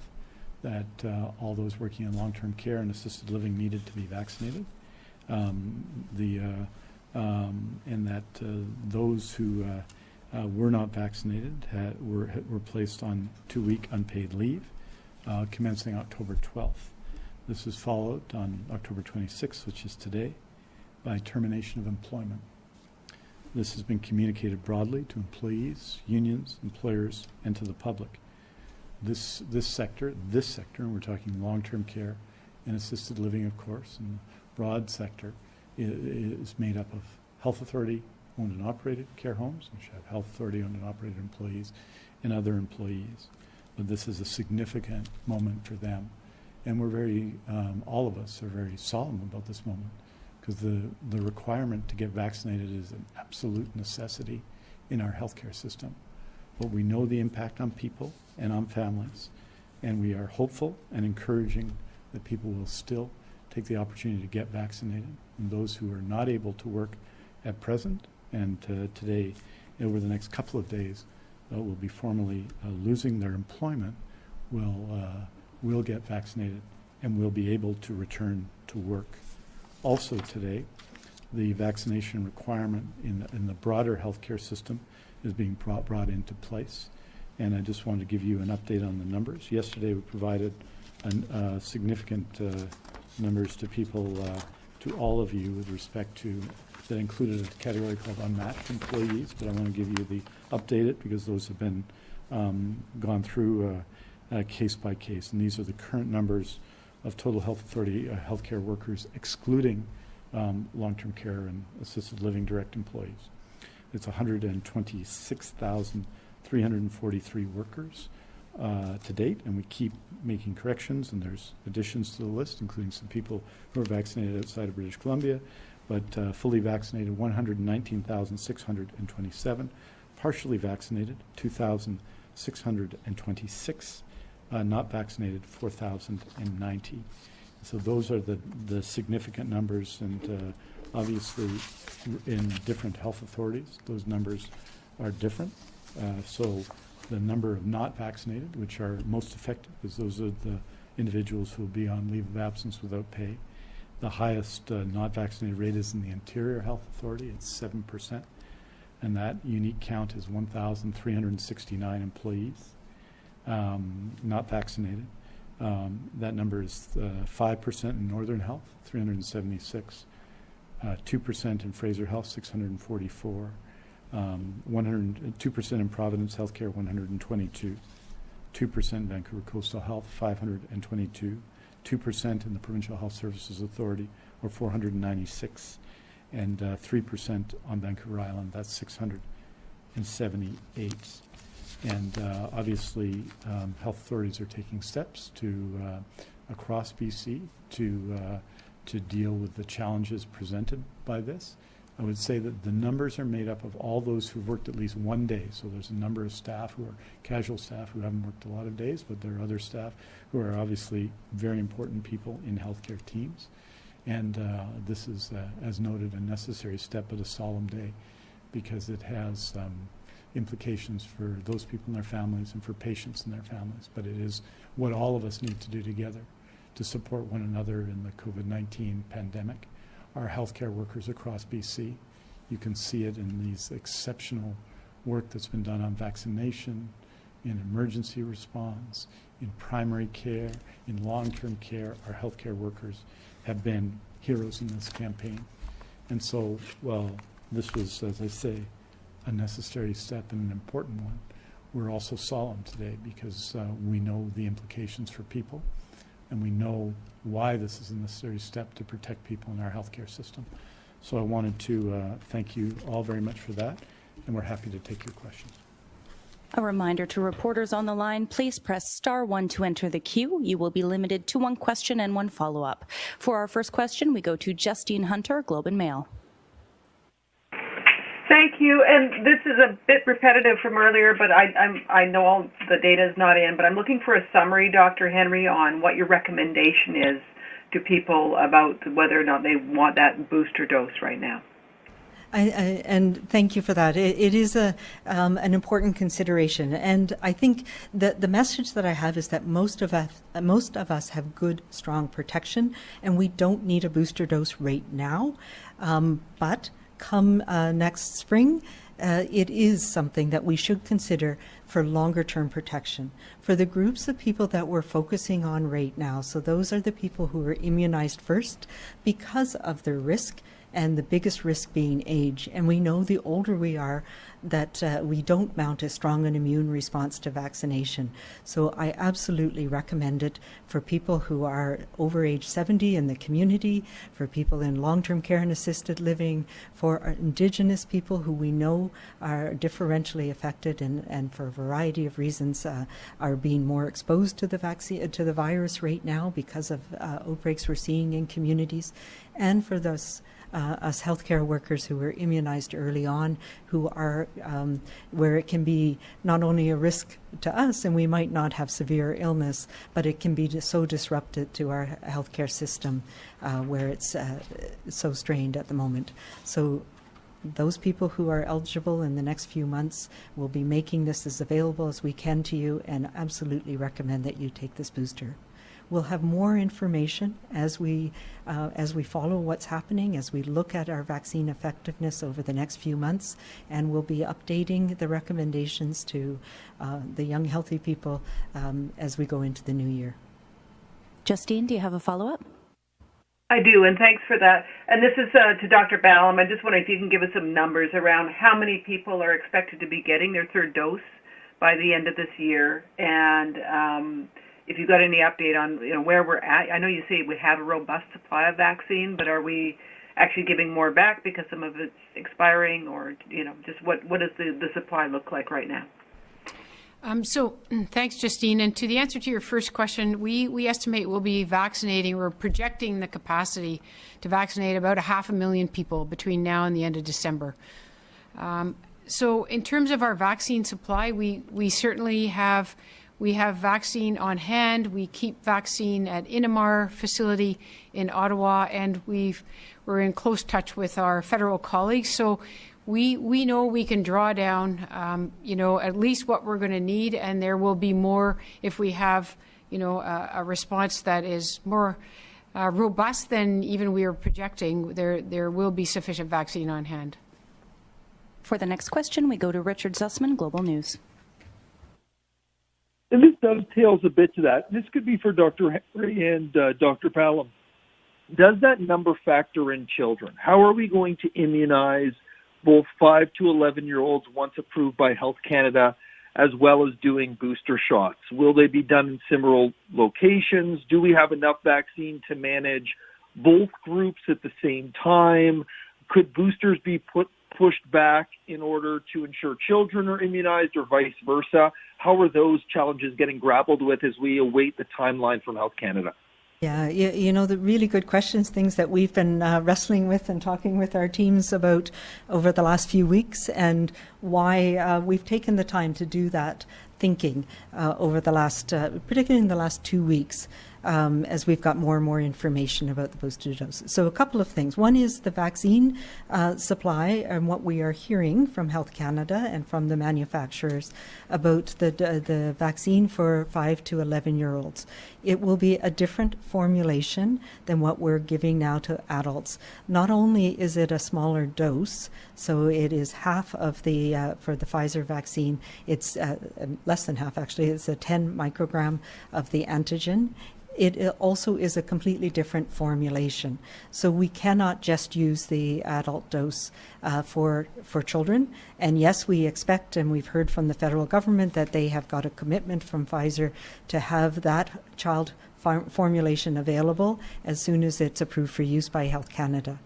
that uh, all those working in long-term care and assisted living needed to be vaccinated. Um, the, uh, um, and that uh, those who uh, uh, were not vaccinated had, were, were placed on two-week unpaid leave uh, commencing October 12th. This is followed on October 26th, which is today, by termination of employment. This has been communicated broadly to employees, unions, employers, and to the public. This, this sector, this sector, and we're talking long-term care and assisted living, of course, and broad sector, is made up of health authority owned and operated care homes, which have health authority owned and operated employees, and other employees. But this is a significant moment for them. And we're very, um, all of us are very solemn about this moment because the, the requirement to get vaccinated is an absolute necessity in our healthcare system. But we know the impact on people and on families, and we are hopeful and encouraging that people will still take the opportunity to get vaccinated. And those who are not able to work at present and uh, today, over the next couple of days, uh, will be formally uh, losing their employment, will, uh, will get vaccinated and will be able to return to work. Also today, the vaccination requirement in, in the broader healthcare system is being brought, brought into place. And I just wanted to give you an update on the numbers. Yesterday, we provided an, uh, significant uh, numbers to people, uh, to all of you with respect to, that included a category called unmatched employees, but I want to give you the updated because those have been um, gone through uh, uh, case by case, and these are the current numbers of total health authority uh, healthcare workers, excluding um, long-term care and assisted living direct employees. It's 126,343 workers uh, to date, and we keep making corrections, and there's additions to the list, including some people who are vaccinated outside of British Columbia, but uh, fully vaccinated 119,627, partially vaccinated 2,626, uh, not vaccinated 4,090. So those are the, the significant numbers, and uh, obviously in different health authorities, those numbers are different. Uh, so the number of not vaccinated, which are most affected, because those are the individuals who will be on leave of absence without pay. The highest uh, not vaccinated rate is in the Interior Health Authority, it's 7%, and that unique count is 1,369 employees um, not vaccinated. Um, that number is uh, 5% in Northern Health, 376, uh, 2% in Fraser Health, 644, um, 100, 2% in Providence Healthcare, 122, 2% in Vancouver Coastal Health, 522, 2% in the Provincial Health Services Authority, or 496, and uh, 3% on Vancouver Island, that's 678. And uh, obviously, um, health authorities are taking steps to, uh, across BC, to, uh, to deal with the challenges presented by this. I would say that the numbers are made up of all those who've worked at least one day. So there's a number of staff who are casual staff who haven't worked a lot of days, but there are other staff who are obviously very important people in healthcare teams. And uh, this is, uh, as noted, a necessary step but a solemn day because it has um, implications for those people and their families and for patients and their families. But it is what all of us need to do together to support one another in the COVID-19 pandemic our healthcare workers across BC. You can see it in these exceptional work that's been done on vaccination, in emergency response, in primary care, in long-term care. Our healthcare workers have been heroes in this campaign. And so, well, this was, as I say, a necessary step and an important one. We're also solemn today because uh, we know the implications for people and we know why this is a necessary step to protect people in our healthcare system. So I wanted to uh, thank you all very much for that, and we're happy to take your questions. A reminder to reporters on the line, please press star one to enter the queue. You will be limited to one question and one follow-up. For our first question, we go to Justine Hunter, Globe and Mail. Thank you. And this is a bit repetitive from earlier, but I, know all the data is not in, but I'm looking for a summary, Dr. Henry, on what your recommendation is to people about whether or not they want that booster dose right now. And thank you for that. it, is a um, an important consideration, and I think that the message that I have is that most of us most of us have good, strong protection, and we don't need a booster dose right now. Come uh, next spring, uh, it is something that we should consider for longer term protection. For the groups of people that we're focusing on right now, so those are the people who are immunized first because of their risk and the biggest risk being age. And we know the older we are, that uh, we don't mount as strong an immune response to vaccination. So I absolutely recommend it for people who are over age 70 in the community, for people in long-term care and assisted living, for Indigenous people who we know are differentially affected and, and for a variety of reasons uh, are being more exposed to the vaccine to the virus right now because of uh, outbreaks we're seeing in communities, and for those uh, us healthcare workers who were immunized early on, who are um, where it can be not only a risk to us and we might not have severe illness, but it can be so disrupted to our healthcare system uh, where it's uh, so strained at the moment. So those people who are eligible in the next few months will be making this as available as we can to you and absolutely recommend that you take this booster. We'll have more information as we uh, as we follow what's happening, as we look at our vaccine effectiveness over the next few months, and we'll be updating the recommendations to uh, the young, healthy people um, as we go into the new year. Justine, do you have a follow-up? I do, and thanks for that. And this is uh, to Dr. Ballem. I just wonder if you can give us some numbers around how many people are expected to be getting their third dose by the end of this year, and um, if you've got any update on you know where we're at. I know you say we have a robust supply of vaccine, but are we actually giving more back because some of it's expiring, or you know, just what what does the the supply look like right now? Um, so [clears throat] thanks, Justine. And to the answer to your first question, we, we estimate we'll be vaccinating, we're projecting the capacity to vaccinate about a half a million people between now and the end of December. Um, so in terms of our vaccine supply, we, we certainly have we have vaccine on hand. We keep vaccine at Innomar facility in Ottawa, and we've, we're in close touch with our federal colleagues. So we we know we can draw down, um, you know, at least what we're going to need, and there will be more if we have, you know, a, a response that is more uh, robust than even we are projecting. There there will be sufficient vaccine on hand. For the next question, we go to Richard Zussman, Global News. And this dovetails a bit to that. This could be for Dr. Henry and uh, Dr. Ballem. Does that number factor in children? How are we going to immunize both 5 to 11 year olds once approved by Health Canada, as well as doing booster shots? Will they be done in similar locations? Do we have enough vaccine to manage both groups at the same time? Could boosters be put pushed back in order to ensure children are immunized or vice versa? How are those challenges getting grappled with as we await the timeline from Health Canada? Yeah, you, you, know, the really good questions, things that we've been uh, wrestling with and talking with our teams about over the last few weeks, and why uh, we've taken the time to do that thinking uh, over the last, uh, particularly in the last two weeks um, as we've got more and more information about the booster doses. So a couple of things. One is the vaccine uh, supply and what we are hearing from Health Canada and from the manufacturers about the, the vaccine for 5 to 11 year olds. It will be a different formulation than what we're giving now to adults. Not only is it a smaller dose, so it is half of the, uh, for the Pfizer vaccine, it's uh, less than half actually, it's a 10 microgram of the antigen it also is a completely different formulation. So we cannot just use the adult dose uh, for for children. And yes, we expect, and we've heard from the federal government that they have got a commitment from Pfizer to have that child formulation available as soon as it's approved for use by Health Canada.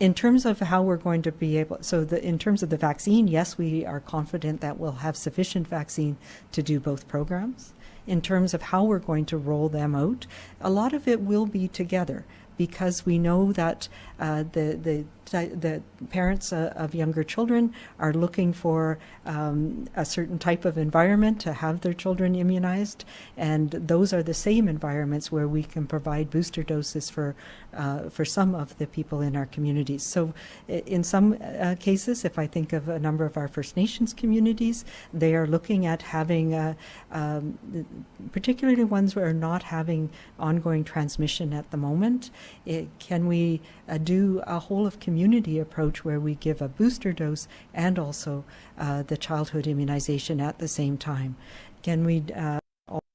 In terms of how we're going to be able, so the, in terms of the vaccine, yes, we are confident that we'll have sufficient vaccine to do both programs. In terms of how we're going to roll them out, a lot of it will be together because we know that uh, the, the the parents uh, of younger children are looking for um, a certain type of environment to have their children immunized, and those are the same environments where we can provide booster doses for uh, for some of the people in our communities. So, in some uh, cases, if I think of a number of our First Nations communities, they are looking at having, uh, um, particularly ones where are not having ongoing transmission at the moment. It, can we uh, do a whole of community approach where we give a booster dose and also uh, the childhood immunization at the same time? Can we uh,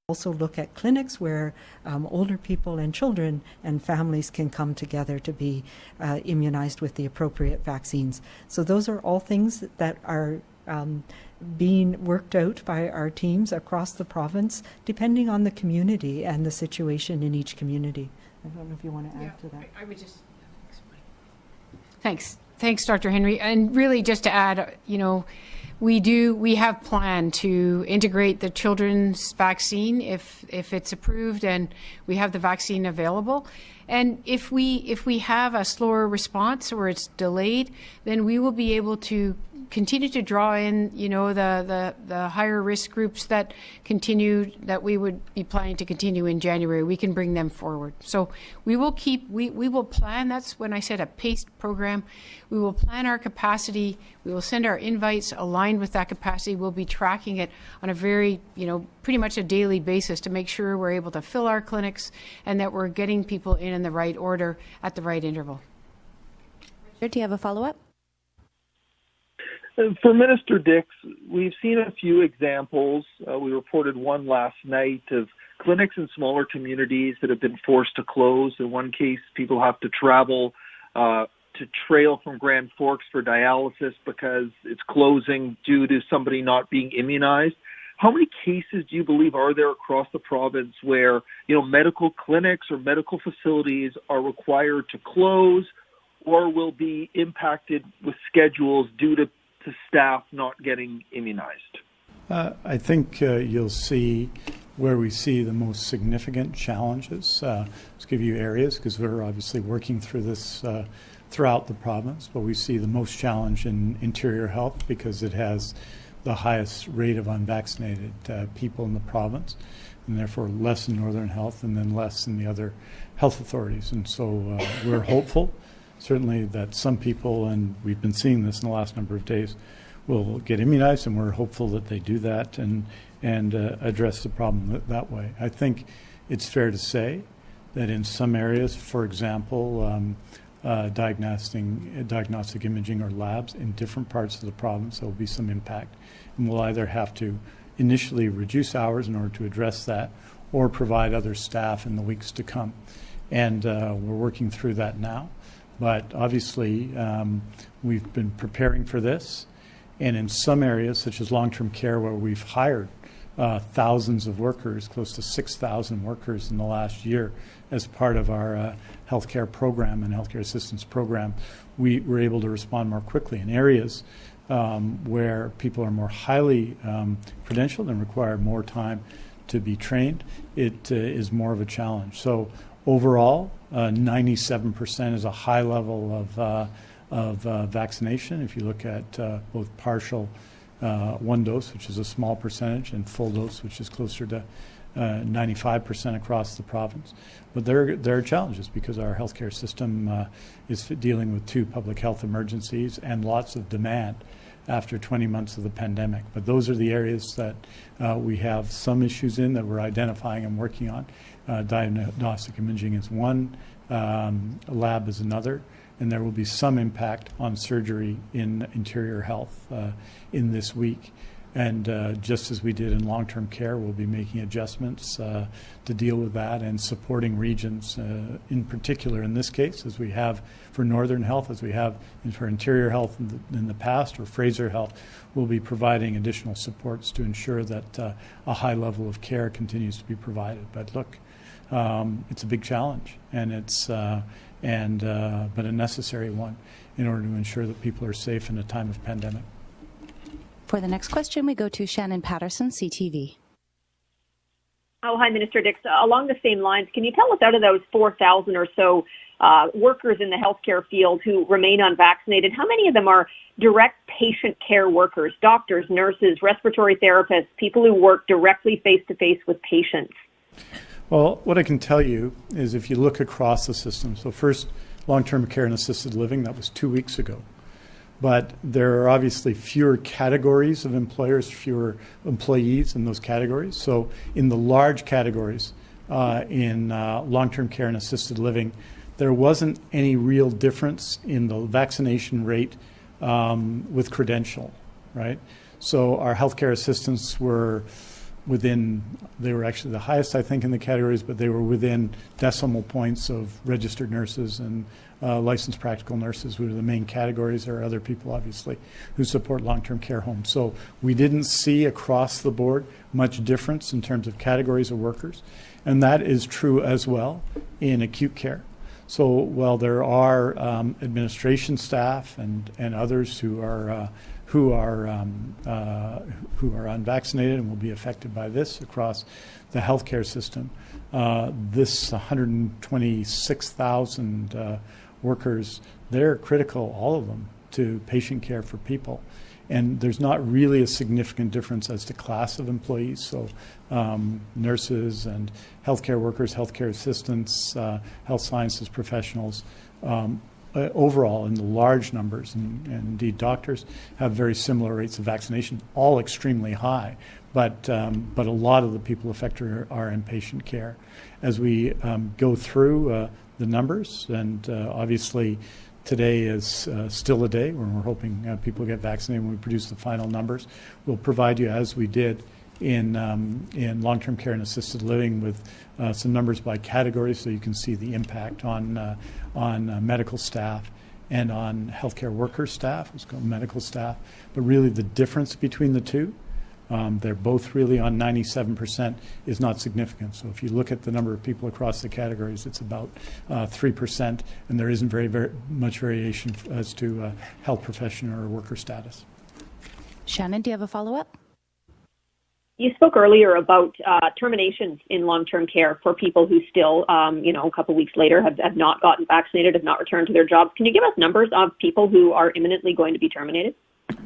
also look at clinics where um, older people and children and families can come together to be uh, immunized with the appropriate vaccines. So those are all things that are um, being worked out by our teams across the province, depending on the community and the situation in each community. I don't know if you want to add yeah, to that. I, I would just. Thanks. Thanks, Dr. Henry. And really, just to add, you know, we do we have planned to integrate the children's vaccine if if it's approved and we have the vaccine available and if we if we have a slower response or it's delayed then we will be able to continue to draw in, you know, the, the, the higher risk groups that continue, that we would be planning to continue in January, we can bring them forward. So we will keep, we, we will plan, that's when I said a paced program, we will plan our capacity, we will send our invites aligned with that capacity, we'll be tracking it on a very, you know, pretty much a daily basis to make sure we're able to fill our clinics and that we're getting people in in the right order at the right interval. Richard, do you have a follow-up? For Minister Dix, we've seen a few examples. Uh, we reported one last night of clinics in smaller communities that have been forced to close. In one case, people have to travel uh, to Trail from Grand Forks for dialysis because it's closing due to somebody not being immunized. How many cases do you believe are there across the province where, you know, medical clinics or medical facilities are required to close or will be impacted with schedules due to, to staff not getting immunized? Uh, I think uh, you'll see where we see the most significant challenges. Uh, let's give you areas because we're obviously working through this uh, throughout the province, but we see the most challenge in interior health because it has the highest rate of unvaccinated uh, people in the province, and therefore less in Northern Health and then less in the other health authorities. And so uh, we're hopeful, certainly, that some people, and we've been seeing this in the last number of days, will get immunized, and we're hopeful that they do that and and uh, address the problem that, that, way. I think it's fair to say that in some areas, for example, um, uh, diagnostic, diagnostic imaging or labs in different parts of the province, there will be some impact. And we'll either have to initially reduce hours in order to address that or provide other staff in the weeks to come. And uh, we're working through that now. But obviously, um, we've been preparing for this. And in some areas, such as long term care, where we've hired uh, thousands of workers, close to 6,000 workers in the last year, as part of our uh, healthcare program and healthcare assistance program, we were able to respond more quickly. In areas um, where people are more highly um, credentialed and require more time to be trained, it uh, is more of a challenge. So overall, 97% uh, is a high level of uh, of uh, vaccination. If you look at uh, both partial one dose, which is a small percentage, and full dose, which is closer to 95% uh, across the province. But there, there are challenges because our healthcare system uh, is dealing with two public health emergencies and lots of demand after 20 months of the pandemic. But those are the areas that uh, we have some issues in that we're identifying and working on. Diagnostic imaging is one, um, lab is another and there will be some impact on surgery in interior health uh, in this week. And uh, just as we did in long term care, we'll be making adjustments uh, to deal with that and supporting regions, uh, in particular in this case, as we have for Northern Health, as we have for Interior Health in the, in the past, or Fraser Health, we'll be providing additional supports to ensure that uh, a high level of care continues to be provided. But look, um, it's a big challenge, and it's uh, and uh, but a necessary one in order to ensure that people are safe in a time of pandemic. For the next question, we go to Shannon Patterson, CTV. Oh, hi, Minister Dix. Along the same lines, can you tell us out of those 4,000 or so uh, workers in the healthcare field who remain unvaccinated, how many of them are direct patient care workers, doctors, nurses, respiratory therapists, people who work directly face to face with patients? Well, what I can tell you is if you look across the system, so first, long term care and assisted living, that was two weeks ago. But there are obviously fewer categories of employers, fewer employees in those categories. So, in the large categories uh, in uh, long term care and assisted living, there wasn't any real difference in the vaccination rate um, with credential, right? So, our healthcare assistants were within, they were actually the highest, I think, in the categories, but they were within decimal points of registered nurses and uh, licensed practical nurses, who are the main categories. There are other people, obviously, who support long term care homes. So we didn't see across the board much difference in terms of categories of workers. And that is true as well in acute care. So while there are um, administration staff and, and others who are uh, who are um, uh, who are unvaccinated and will be affected by this across the healthcare system. Uh, this 126,000 uh, workers, they're critical, all of them, to patient care for people. And there's not really a significant difference as to class of employees. So, um, nurses and healthcare workers, healthcare assistants, uh, health sciences professionals, um, uh, overall in the large numbers, and, and, indeed doctors have very similar rates of vaccination, all extremely high. But, um, but a lot of the people affected are, are in patient care. As we um, go through uh, the numbers, and uh, obviously today is uh, still a day when we're hoping uh, people get vaccinated when we produce the final numbers, we'll provide you, as we did in, um, in long-term care and assisted living with uh, some numbers by category so you can see the impact on, uh, on uh, medical staff and on healthcare worker staff, it's called medical staff. But really, the difference between the two, um, they're both really on 97% is not significant. So if you look at the number of people across the categories, it's about uh, 3%, and there isn't very, very much variation as to uh, health profession or worker status. Shannon, do you have a follow up? You spoke earlier about uh, terminations in long-term care for people who still, um, you know, a couple weeks later have, have not gotten vaccinated, have not returned to their jobs. Can you give us numbers of people who are imminently going to be terminated?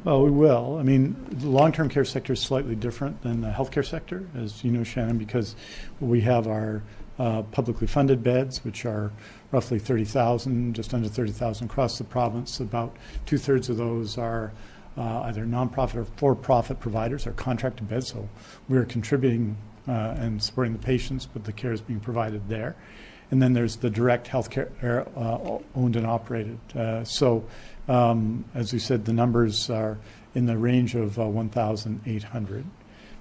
Well, we will. I mean, the long-term care sector is slightly different than the healthcare sector, as you know, Shannon, because we have our uh, publicly funded beds, which are roughly 30,000, just under 30,000 across the province. About two-thirds of those are uh, either nonprofit or for-profit providers or contracted beds. So we're contributing uh, and supporting the patients, but the care is being provided there. And then there's the direct healthcare uh, owned and operated. Uh, so, um, as we said, the numbers are in the range of uh, 1,800.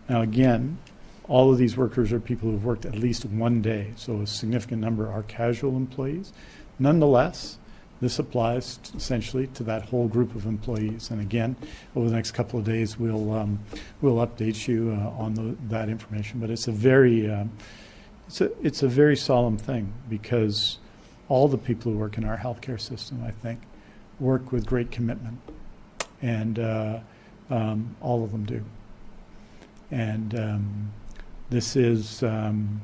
Now, again, all of these workers are people who've worked at least one day, so a significant number are casual employees. Nonetheless, this applies essentially to that whole group of employees. And again, over the next couple of days, we'll um, we'll update you uh, on the, that information. But it's a very um, it's a it's a very solemn thing because all the people who work in our healthcare system, I think, work with great commitment, and uh, um, all of them do. And um, this is um,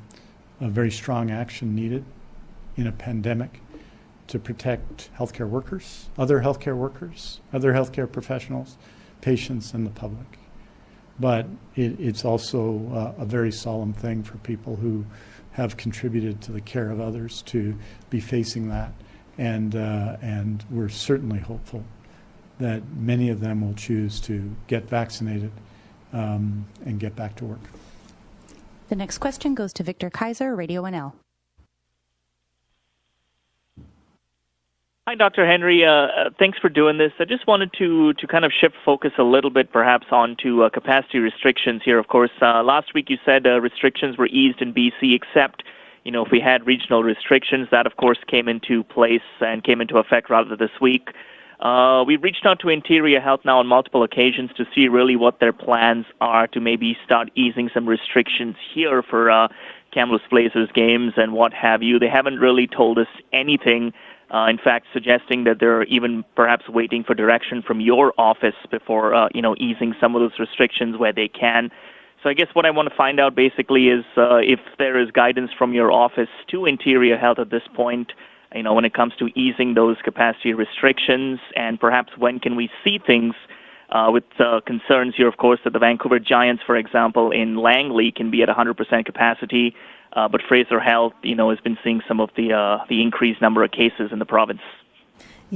a very strong action needed in a pandemic to protect healthcare workers, other healthcare workers, other healthcare professionals, patients, and the public. But it, it's also uh, a very solemn thing for people who have contributed to the care of others to be facing that. And, uh, and we're certainly hopeful that many of them will choose to get vaccinated um, and get back to work. The next question goes to Victor Kaiser, Radio NL. Hi, Dr. Henry. Uh, uh, thanks for doing this. I just wanted to to kind of shift focus a little bit, perhaps, onto uh, capacity restrictions here. Of course, uh, last week you said uh, restrictions were eased in BC, except you know if we had regional restrictions, that of course came into place and came into effect rather this week. Uh, we've reached out to Interior Health now on multiple occasions to see really what their plans are to maybe start easing some restrictions here for uh, Kamloops Blazers games and what have you. They haven't really told us anything. Uh, in fact, suggesting that they're even perhaps waiting for direction from your office before, uh, you know, easing some of those restrictions where they can. So I guess what I want to find out basically is uh, if there is guidance from your office to Interior Health at this point, you know, when it comes to easing those capacity restrictions, and perhaps when can we see things uh, with uh, concerns here, of course, that the Vancouver Giants, for example, in Langley can be at 100% capacity. Uh, but Fraser Health, you know, has been seeing some of the uh, the increased number of cases in the province.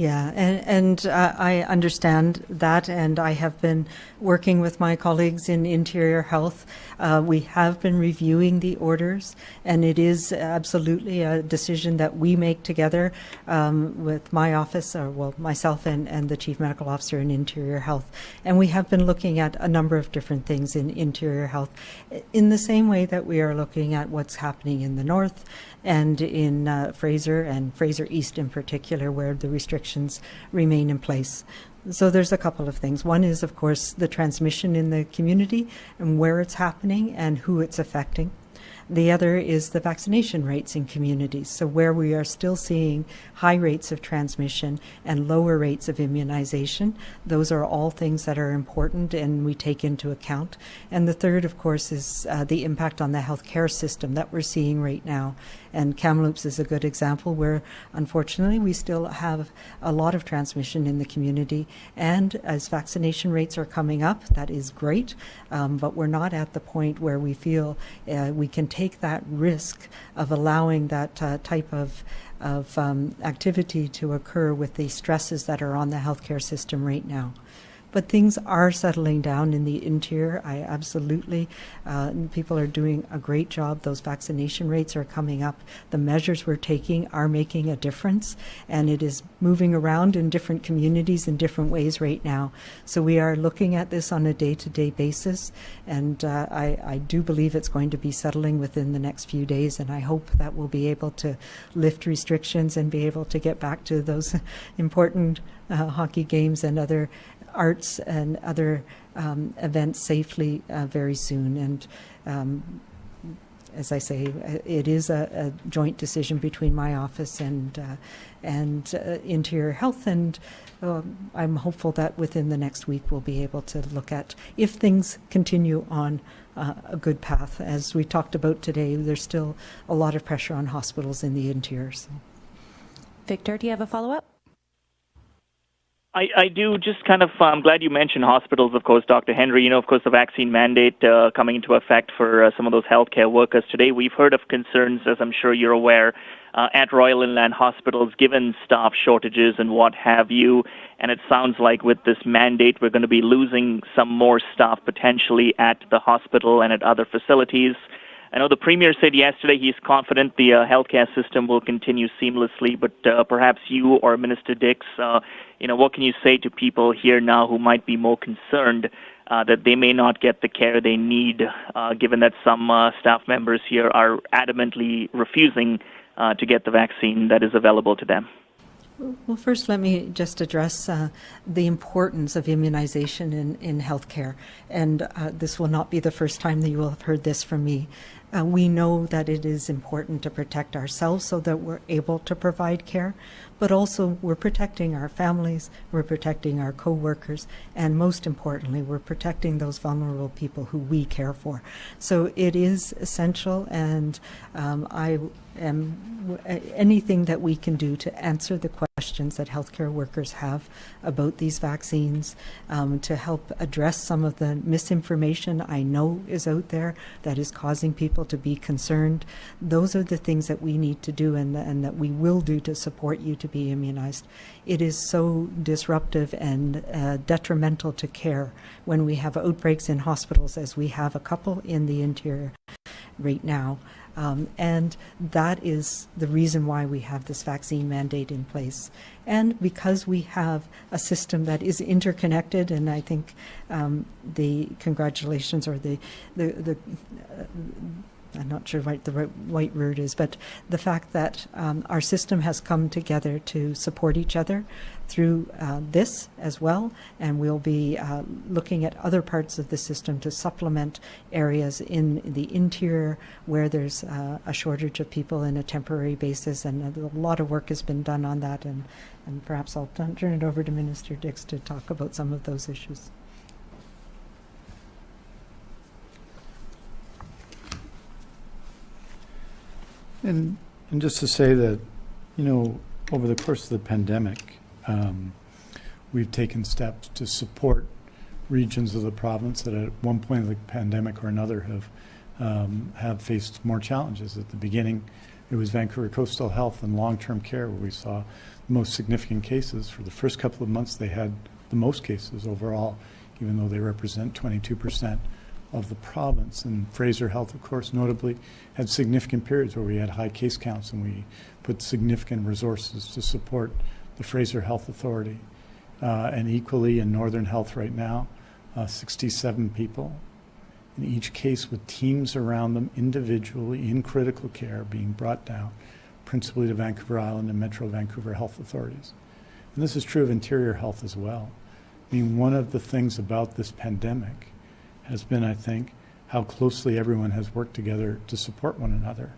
Yeah, and, and uh, I understand that, and I have been working with my colleagues in Interior Health. Uh, we have been reviewing the orders, and it is absolutely a decision that we make together um, with my office, or well, myself and, and the Chief Medical Officer in Interior Health. And we have been looking at a number of different things in Interior Health in the same way that we are looking at what's happening in the North and in uh, Fraser and Fraser East in particular, where the restrictions remain in place. So there's a couple of things. One is, of course, the transmission in the community and where it's happening and who it's affecting. The other is the vaccination rates in communities. So, where we are still seeing high rates of transmission and lower rates of immunization, those are all things that are important and we take into account. And the third, of course, is uh, the impact on the healthcare system that we're seeing right now. And Kamloops is a good example where, unfortunately, we still have a lot of transmission in the community. And as vaccination rates are coming up, that is great, um, but we're not at the point where we feel uh, we can take that risk of allowing that uh, type of of um, activity to occur with the stresses that are on the healthcare system right now. But things are settling down in the interior. I absolutely, uh, people are doing a great job. Those vaccination rates are coming up. The measures we're taking are making a difference, and it is moving around in different communities in different ways right now. So we are looking at this on a day to day basis, and uh, I, I do believe it's going to be settling within the next few days, and I hope that we'll be able to lift restrictions and be able to get back to those [laughs] important uh, hockey games and other arts and other um, events safely uh, very soon. And um, as I say, it is a, a, joint decision between my office and uh, and uh, Interior Health, and um, I'm hopeful that within the next week we'll be able to look at if things continue on uh, a good path. As we talked about today, there's still a lot of pressure on hospitals in the interior. So. Victor, do you have a follow up? I, I do just kind of, I'm glad you mentioned hospitals, of course, Dr. Henry. You know, of course, the vaccine mandate uh, coming into effect for uh, some of those healthcare workers today. We've heard of concerns, as I'm sure you're aware, uh, at Royal Inland Hospitals, given staff shortages and what have you. And it sounds like with this mandate, we're going to be losing some more staff potentially at the hospital and at other facilities. I know the Premier said yesterday he's confident the uh, healthcare system will continue seamlessly, but uh, perhaps you or Minister Dix, uh, you know, what can you say to people here now who might be more concerned uh, that they may not get the care they need, uh, given that some uh, staff members here are adamantly refusing uh, to get the vaccine that is available to them? Well, first, let me just address uh, the importance of immunization in, in healthcare. And uh, this will not be the first time that you will have heard this from me. Uh, we know that it is important to protect ourselves so that we're able to provide care, but also we're protecting our families, we're protecting our co-workers, and most importantly, we're protecting those vulnerable people who we care for. So it is essential, and um, I am anything that we can do to answer the questions that healthcare workers have about these vaccines, um, to help address some of the misinformation I know is out there that is causing people to be concerned. Those are the things that we need to do and, and that we will do to support you to be immunized. It is so disruptive and uh, detrimental to care when we have outbreaks in hospitals, as we have a couple in the interior right now. Um, and that is the reason why we have this vaccine mandate in place. And because we have a system that is interconnected, and I think um, the congratulations or the, the, the uh, I'm not sure what the right word is, but the fact that um, our system has come together to support each other through uh, this as well, and we'll be uh, looking at other parts of the system to supplement areas in the interior where there's uh, a shortage of people in a temporary basis, and a lot of work has been done on that, and, and perhaps I'll turn it over to Minister Dix to talk about some of those issues. And, and just to say that, you know, over the course of the pandemic, um, we've taken steps to support regions of the province that at one point of the pandemic or another have um, have faced more challenges. At the beginning, it was Vancouver Coastal Health and long-term care where we saw the most significant cases. For the first couple of months, they had the most cases overall, even though they represent 22 percent of the province. And Fraser Health, of course, notably had significant periods where we had high case counts and we put significant resources to support the Fraser Health Authority. Uh, and equally in Northern Health right now, uh, 67 people in each case with teams around them individually in critical care being brought down, principally to Vancouver Island and Metro Vancouver Health Authorities. And this is true of interior health as well. I mean, one of the things about this pandemic has been, I think, how closely everyone has worked together to support one another.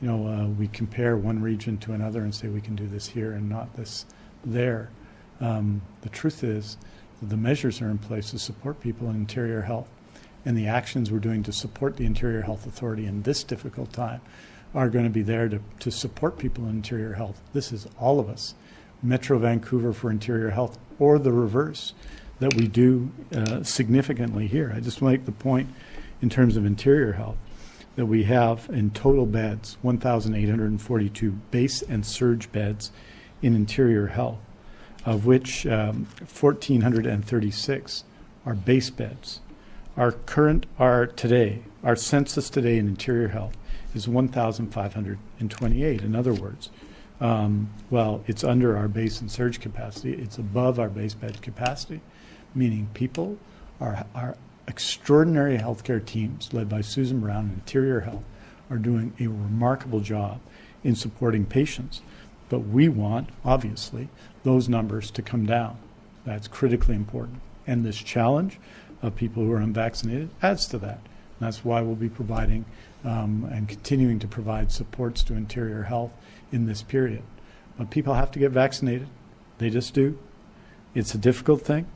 You know, uh, we compare one region to another and say we can do this here and not this there. Um, the truth is the measures are in place to support people in interior health and the actions we're doing to support the Interior Health Authority in this difficult time are going to be there to, to support people in interior health. This is all of us. Metro Vancouver for interior health or the reverse that we do uh, significantly here. I just make the point in terms of interior health that we have in total beds 1,842 base and surge beds in interior health. of which um, 1,436 are base beds. Our current, our today, our census today in interior health is 1,528. In other words, um, well, it's under our base and surge capacity. It's above our base bed capacity, meaning people, our, our extraordinary healthcare teams led by Susan Brown in Interior Health are doing a remarkable job in supporting patients. But we want, obviously, those numbers to come down. That's critically important. And this challenge of people who are unvaccinated adds to that. And that's why we'll be providing um, and continuing to provide supports to interior health in this period. But people have to get vaccinated. They just do. It's a difficult thing.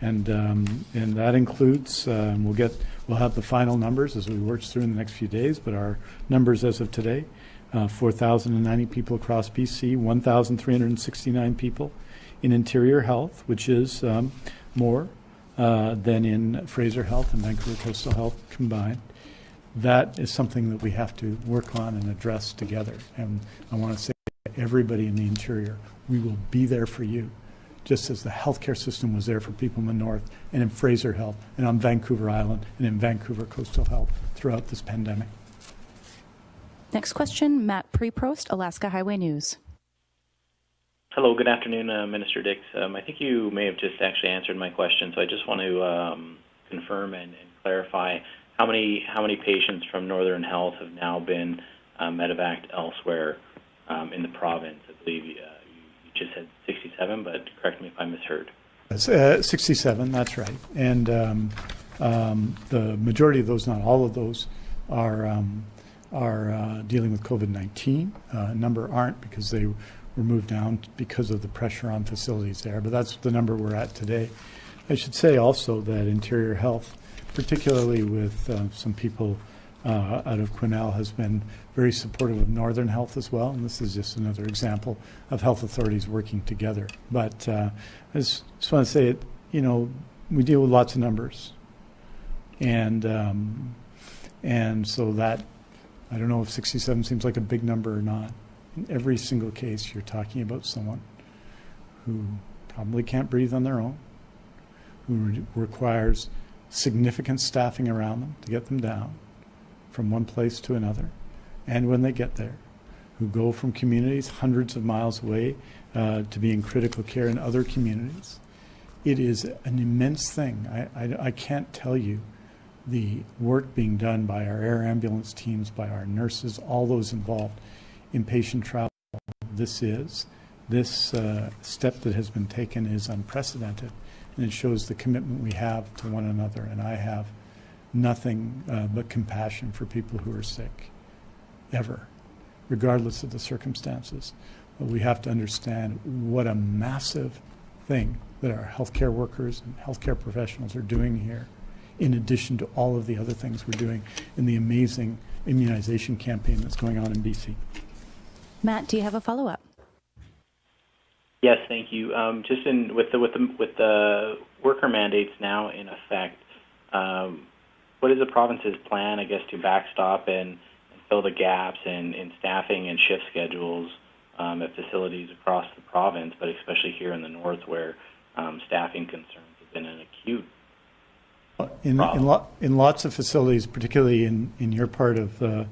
And, um, and that includes, and we'll get, we'll have the final numbers as we work through in the next few days, but our numbers as of today, uh, 4,090 people across BC, 1,369 people in interior health, which is um, more uh, than in Fraser Health and Vancouver Coastal Health combined. That is something that we have to work on and address together. And I want to say to everybody in the interior, we will be there for you, just as the healthcare system was there for people in the north and in Fraser Health and on Vancouver Island and in Vancouver Coastal Health throughout this pandemic. Next question, Matt Preprost, Alaska Highway News. Hello, good afternoon, uh, Minister Dix. Um, I think you may have just actually answered my question, so I just want to um, confirm and, and, clarify how many how many patients from Northern Health have now been uh, medevaced elsewhere um, in the province. I believe uh, you just said 67, but correct me if I misheard. Uh, 67, that's right. And um, um, the majority of those, not all of those, are um, are uh, dealing with COVID-19. Uh, a number aren't because they were moved down because of the pressure on facilities there, but that's the number we're at today. I should say also that Interior Health, particularly with uh, some people uh, out of Quesnel, has been very supportive of Northern Health as well, and this is just another example of health authorities working together. But uh, I just, just want to say, it, you know, we deal with lots of numbers, and um, and so that I don't know if 67 seems like a big number or not. In every single case, you're talking about someone who probably can't breathe on their own, who re requires significant staffing around them to get them down from one place to another, and when they get there, who go from communities hundreds of miles away uh, to be in critical care in other communities. It is an immense thing. I, I, I can't tell you the work being done by our air ambulance teams, by our nurses, all those involved in patient travel. This is, this uh, step that has been taken is unprecedented, and it shows the commitment we have to one another. And I have nothing uh, but compassion for people who are sick, ever, regardless of the circumstances. But we have to understand what a massive thing that our healthcare workers and healthcare professionals are doing here in addition to all of the other things we're doing in the amazing immunization campaign that's going on in BC. Matt, do you have a follow up? Yes, thank you. Um, just in with the with the with the worker mandates now in effect, um, what is the province's plan, I guess, to backstop and, and fill the gaps in, in staffing and shift schedules um, at facilities across the province, but especially here in the north, where um, staffing concerns have been an acute in, in, lo in, lots of facilities, particularly in, in your part of the,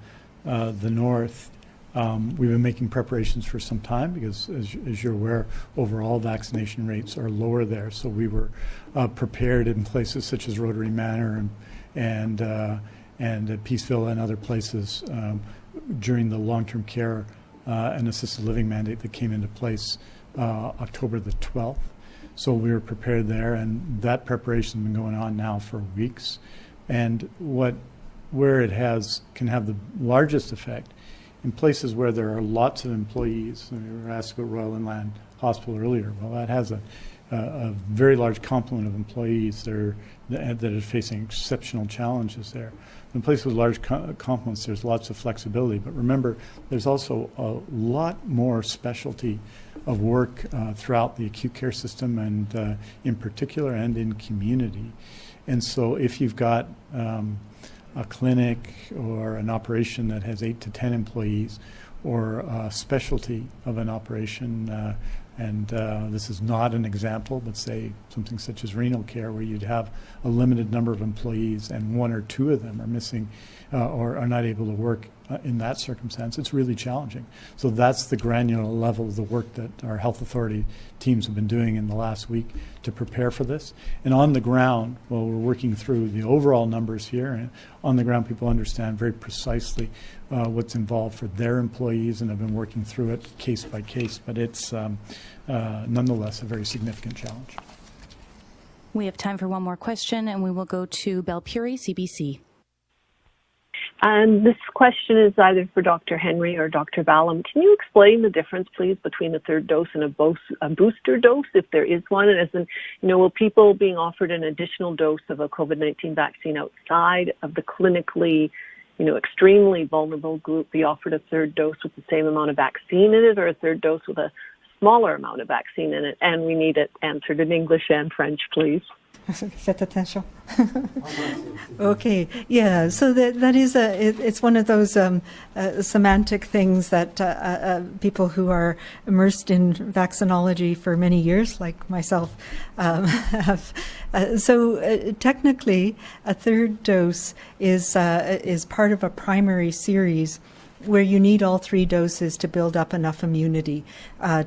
uh, the north, um, we've been making preparations for some time because, as, as, you're aware, overall vaccination rates are lower there. So we were uh, prepared in places such as Rotary Manor and and uh, and Peace Villa and other places um, during the long-term care uh, and assisted living mandate that came into place uh, October the 12th. So we were prepared there, and that preparation has been going on now for weeks. And what, where it has can have the largest effect in places where there are lots of employees. We were asked about Royal Inland Hospital earlier. Well, that has a, a, very large complement of employees that are, that are facing exceptional challenges there. In places with large co complements, there's lots of flexibility. But remember, there's also a lot more specialty of work uh, throughout the acute care system and uh, in particular and in community. And so if you've got um, a clinic or an operation that has eight to 10 employees or a specialty of an operation, uh, And uh, this is not an example, but say something such as renal care, where you'd have a limited number of employees and one or two of them are missing uh, or are not able to work uh, in that circumstance, it's really challenging. So that's the granular level of the work that our health authority teams have been doing in the last week to prepare for this. And on the ground, while we're working through the overall numbers here, and on the ground, people understand very precisely uh, what's involved for their employees and have been working through it case by case. But it's um, uh, nonetheless a very significant challenge. We have time for one more question, and we will go to Belle Puri, CBC. And this question is either for Dr. Henry or Dr. Ballem. Can you explain the difference, please, between a third dose and a, bo- a booster dose, if there is one? And as in, you know, will people being offered an additional dose of a COVID-19 vaccine outside of the clinically, you know, extremely vulnerable group be offered a third dose with the same amount of vaccine in it, or a third dose with a smaller amount of vaccine in it? And we need it answered in English and French, please. [laughs] Faites attention. [laughs] okay, yeah. So that that is a it, it's one of those um, uh, semantic things that uh, uh, people who are immersed in vaccinology for many years, like myself, [laughs] um, have. Uh, so uh, technically, a third dose is uh, is part of a primary series where you need all three doses to build up enough immunity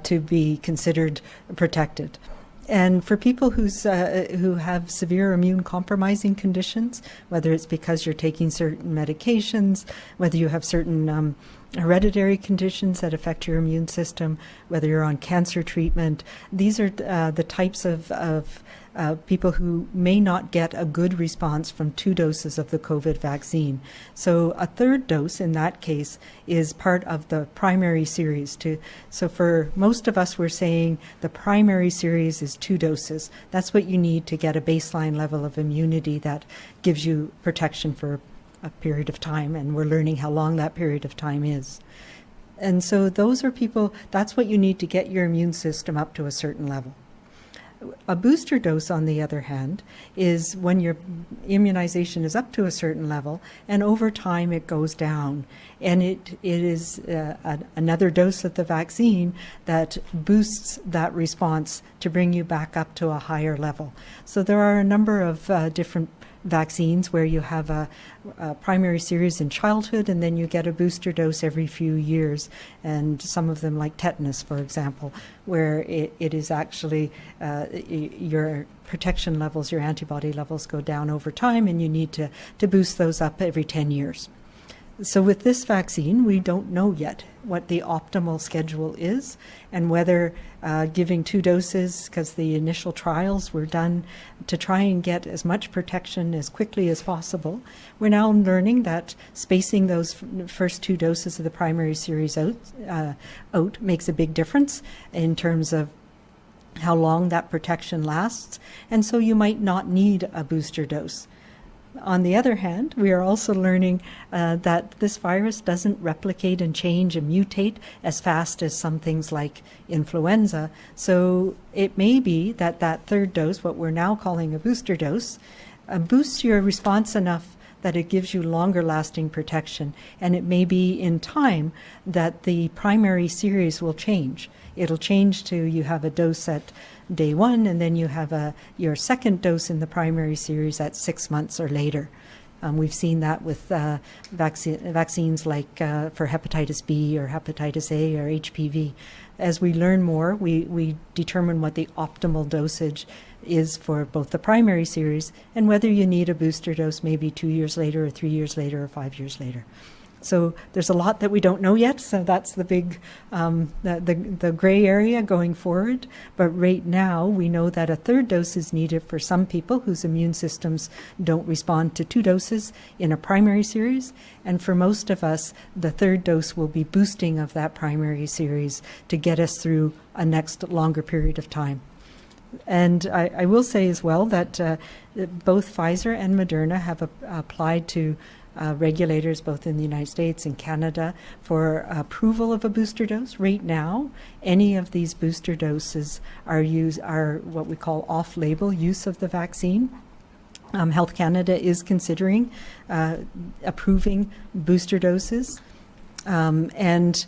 to be considered protected. And for people who's, uh, who have severe immune compromising conditions, whether it's because you're taking certain medications, whether you have certain um, hereditary conditions that affect your immune system, whether you're on cancer treatment, these are uh, the types of, of uh, people who may not get a good response from two doses of the COVID vaccine. So a third dose in that case is part of the primary series. To so for most of us, we're saying the primary series is two doses. That's what you need to get a baseline level of immunity that gives you protection for a period of time, and we're learning how long that period of time is. And so those are people, that's what you need to get your immune system up to a certain level. A booster dose, on the other hand, is when your immunization is up to a certain level, and over time it goes down. And it, it is uh, a, another dose of the vaccine that boosts that response to bring you back up to a higher level. So there are a number of uh, different vaccines where you have a, a, primary series in childhood and then you get a booster dose every few years. And some of them, like tetanus, for example, where it, it is actually uh, your protection levels, your antibody levels go down over time, and you need to, to boost those up every 10 years. So, with this vaccine, we don't know yet what the optimal schedule is and whether uh, giving two doses, because the initial trials were done to try and get as much protection as quickly as possible. We're now learning that spacing those first two doses of the primary series out, uh, out makes a big difference in terms of how long that protection lasts, and so you might not need a booster dose. On the other hand, we are also learning uh, that this virus doesn't replicate and change and mutate as fast as some things like influenza. So it may be that that third dose, what we're now calling a booster dose, uh, boosts your response enough that it gives you longer lasting protection. And it may be in time that the primary series will change. It'll change to you have a dose at day one, and then you have a your second dose in the primary series at six months or later. Um, we've seen that with uh, vaccine, vaccines like uh, for hepatitis B or hepatitis A or HPV. As we learn more, we, we determine what the optimal dosage is for both the primary series and whether you need a booster dose maybe two years later or three years later or five years later. So there's a lot that we don't know yet. So that's the big, um, the, the, the gray area going forward. But right now, we know that a third dose is needed for some people whose immune systems don't respond to two doses in a primary series. And for most of us, the third dose will be boosting of that primary series to get us through a next longer period of time. And I, I will say as well that uh, both Pfizer and Moderna have a, applied to uh, regulators both in the United States and Canada for approval of a booster dose. Right now, any of these booster doses are use are what we call off-label use of the vaccine. Um, Health Canada is considering uh, approving booster doses, um, and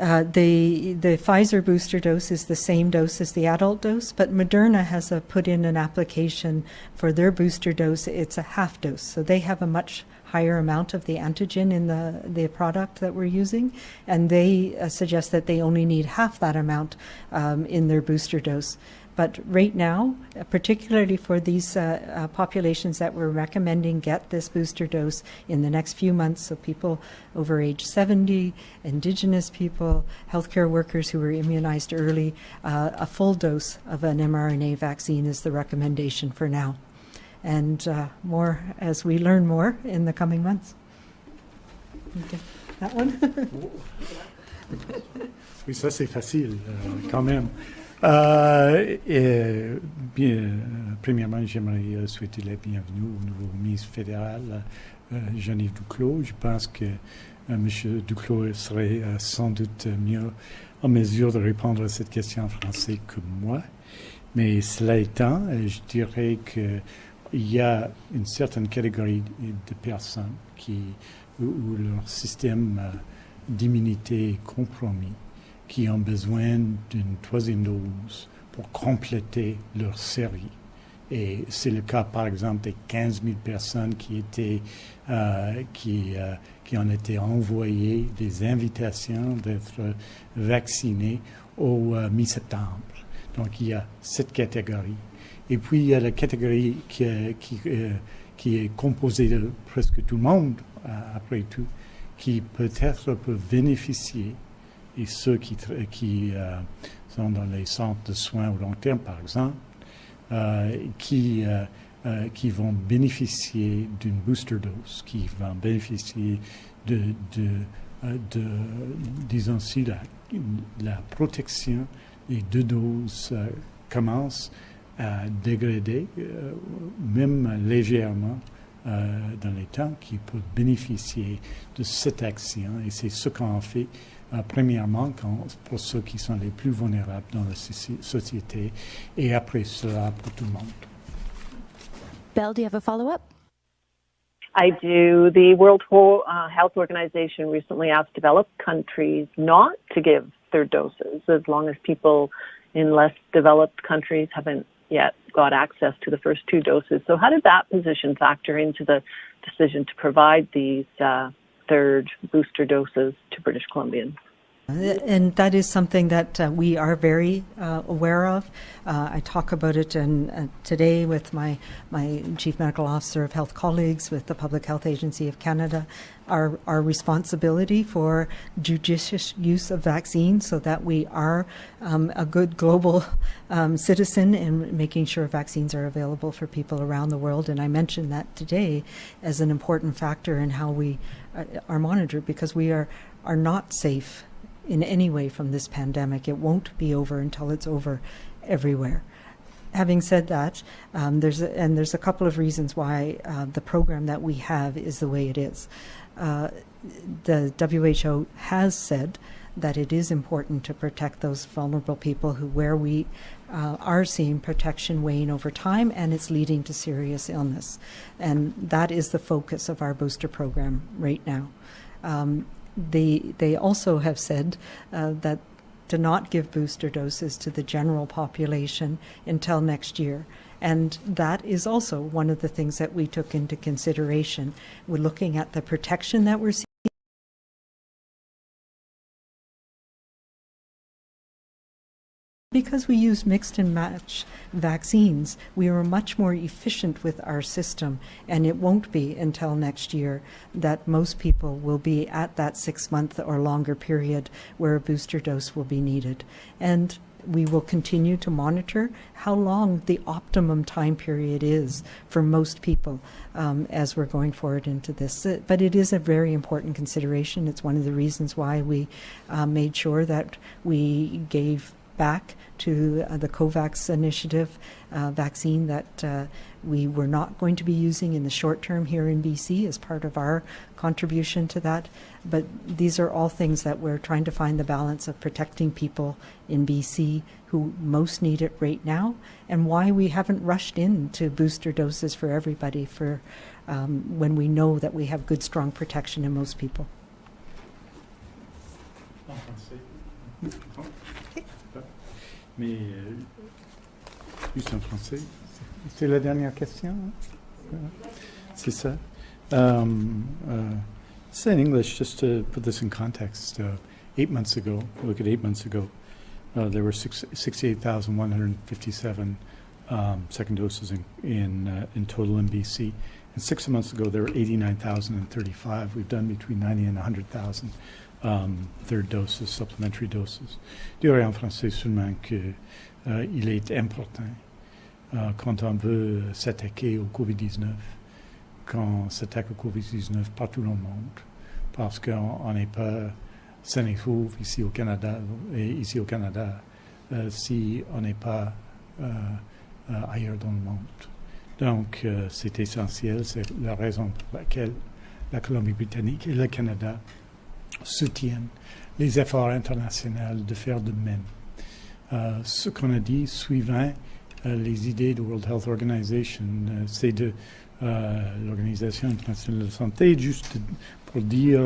Uh, the the Pfizer booster dose is the same dose as the adult dose, but Moderna has a, put in an application for their booster dose. It's a half dose, so they have a much higher amount of the antigen in the the product that we're using, and they uh, suggest that they only need half that amount um, in their booster dose. But right now, uh, particularly for these uh, uh, populations that we're recommending get this booster dose in the next few months, so people over age 70, Indigenous people, healthcare workers who were immunized early, uh, a full dose of an mRNA vaccine is the recommendation for now. And uh, more as we learn more in the coming months. Okay. That one? [laughs] Oui, ça c'est facile euh, quand même. Euh, et, bien, premièrement, j'aimerais euh, souhaiter la bienvenue au nouveau ministre fédéral, euh, Jean-Yves Duclos. Je pense que euh, M. Duclos serait euh, sans doute mieux en mesure de répondre à cette question en français que moi. Mais cela étant, euh, je dirais qu'il y a une certaine catégorie de personnes qui, où, leur système euh, d'immunité est compromis qui ont besoin d'une troisième dose pour compléter leur série. Et c'est le cas, par exemple, des 15 000 personnes qui, étaient, euh, qui, euh, qui ont été envoyées des invitations d'être vaccinées au mi-septembre. Donc, il y a cette catégorie. Et puis, il y a la catégorie qui, qui, euh, est composée de presque tout le monde, euh, après tout, qui peut-être peut bénéficier. Et ceux qui, euh, sont dans les centres de soins au long terme, par exemple, qui, vont bénéficier d'une booster dose, qui vont bénéficier de, disons si la, la protection des deux doses commence à dégrader, même légèrement, euh, dans les temps qui peuvent bénéficier de cette action. Et c'est ce qu'on fait euh, premièrement quand, pour ceux qui sont les plus vulnérables dans la société et après cela pour tout le monde. Belle, do you have a follow-up? I do. The World Health Organization recently asked developed countries not to give third doses as long as people in less developed countries haven't yet got access to the first two doses. So, how did that position factor into the decision to provide these uh, third booster doses to British Columbians? And that is something that uh, we are very uh, aware of. Uh, I talk about it in, uh, today with my, my Chief Medical Officer of Health colleagues with the Public Health Agency of Canada. Our, our responsibility for judicious use of vaccines so that we are um, a good global [laughs] um, citizen in making sure vaccines are available for people around the world. And I mentioned that today as an important factor in how we uh, are monitored because we are, are not safe in any way from this pandemic. It won't be over until it's over everywhere. Having said that, um, there's a, and there's a couple of reasons why uh, the program that we have is the way it is. Uh, the WHO has said that it is important to protect those vulnerable people who where we uh, are seeing protection wane over time and it's leading to serious illness and that is the focus of our booster program right now um, they they also have said uh, that to not give booster doses to the general population until next year. And that is also one of the things that we took into consideration. We're looking at the protection that we're seeing. Because we use mixed and match vaccines, we are much more efficient with our system, and it won't be until next year that most people will be at that six month or longer period where a booster dose will be needed. And we will continue to monitor how long the optimum time period is for most people um, as we're going forward into this. But it is a very important consideration. It's one of the reasons why we uh, made sure that we gave back to uh, the COVAX initiative uh, vaccine that uh, we were not going to be using in the short term here in BC as part of our contribution to that. But these are all things that we're trying to find the balance of protecting people in BC who most need it right now and why we haven't rushed into booster doses for everybody for um, when we know that we have good strong protection in most people. Mais euh, juste en français. C'est la dernière question. C'est ça. Um, uh, say in English, just to put this in context, uh, eight months ago, look at eight months ago, uh, there were six, 68,157 um, second doses in in, uh, in total in BC. And six months ago, there were 89,035. We've done between 90 and 100,000 um, third doses, supplementary doses. Je dirais en français seulement qu'il est important euh, quand on veut s'attaquer au COVID-19, quand on s'attaque au COVID-19 partout dans le monde, parce qu'on n'est pas sain et ici au Canada, et ici au Canada, euh, si on n'est pas euh, euh, ailleurs dans le monde. Donc, euh, c'est essentiel, c'est la raison pour laquelle la Colombie-Britannique et le Canada soutiennent les efforts internationaux de faire de même. Euh, ce qu'on a dit, suivant euh, les idées de World Health Organization, euh, c'est de l'Organisation internationale de santé, juste pour dire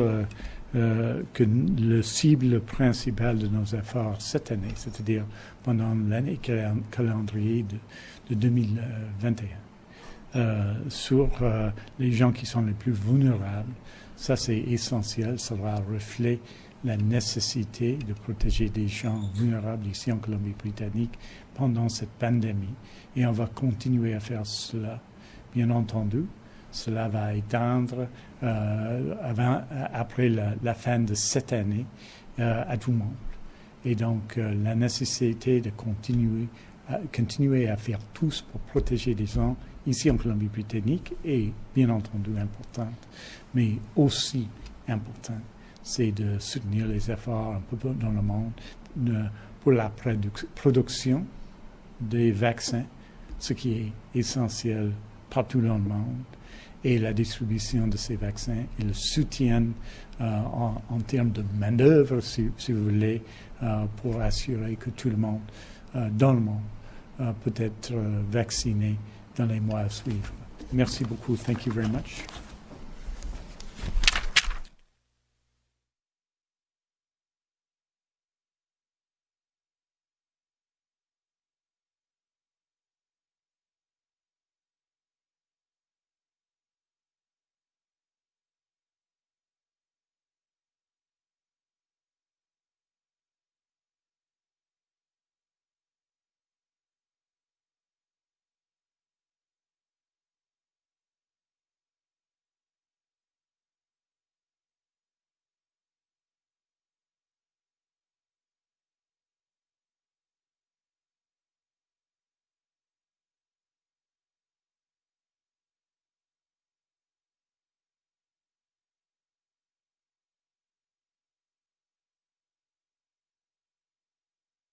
que le cible principal de nos efforts cette année, c'est-à-dire pendant l'année calen- calendrier de, de 2021, euh, sur les gens qui sont les plus vulnérables, ça c'est essentiel, ça va refléter la nécessité de protéger des gens vulnérables ici en Colombie-Britannique pendant cette pandémie. Et on va continuer à faire cela. Bien entendu, cela va éteindre euh, avant, après la, fin de cette année euh, à tout le monde. Et donc, euh, la nécessité de continuer à, continuer à faire tous pour protéger les gens ici en Colombie-Britannique est bien entendu importante, mais aussi important, c'est de soutenir les efforts un peu dans le monde de- pour la produc- production des vaccins, ce qui est essentiel partout dans le monde, et la distribution de ces vaccins et le soutien euh, en, termes de main-d'œuvre, si, vous voulez, euh, pour assurer que tout le monde euh, dans le monde peut être vacciné dans les mois à suivre. Merci beaucoup. Thank you very much.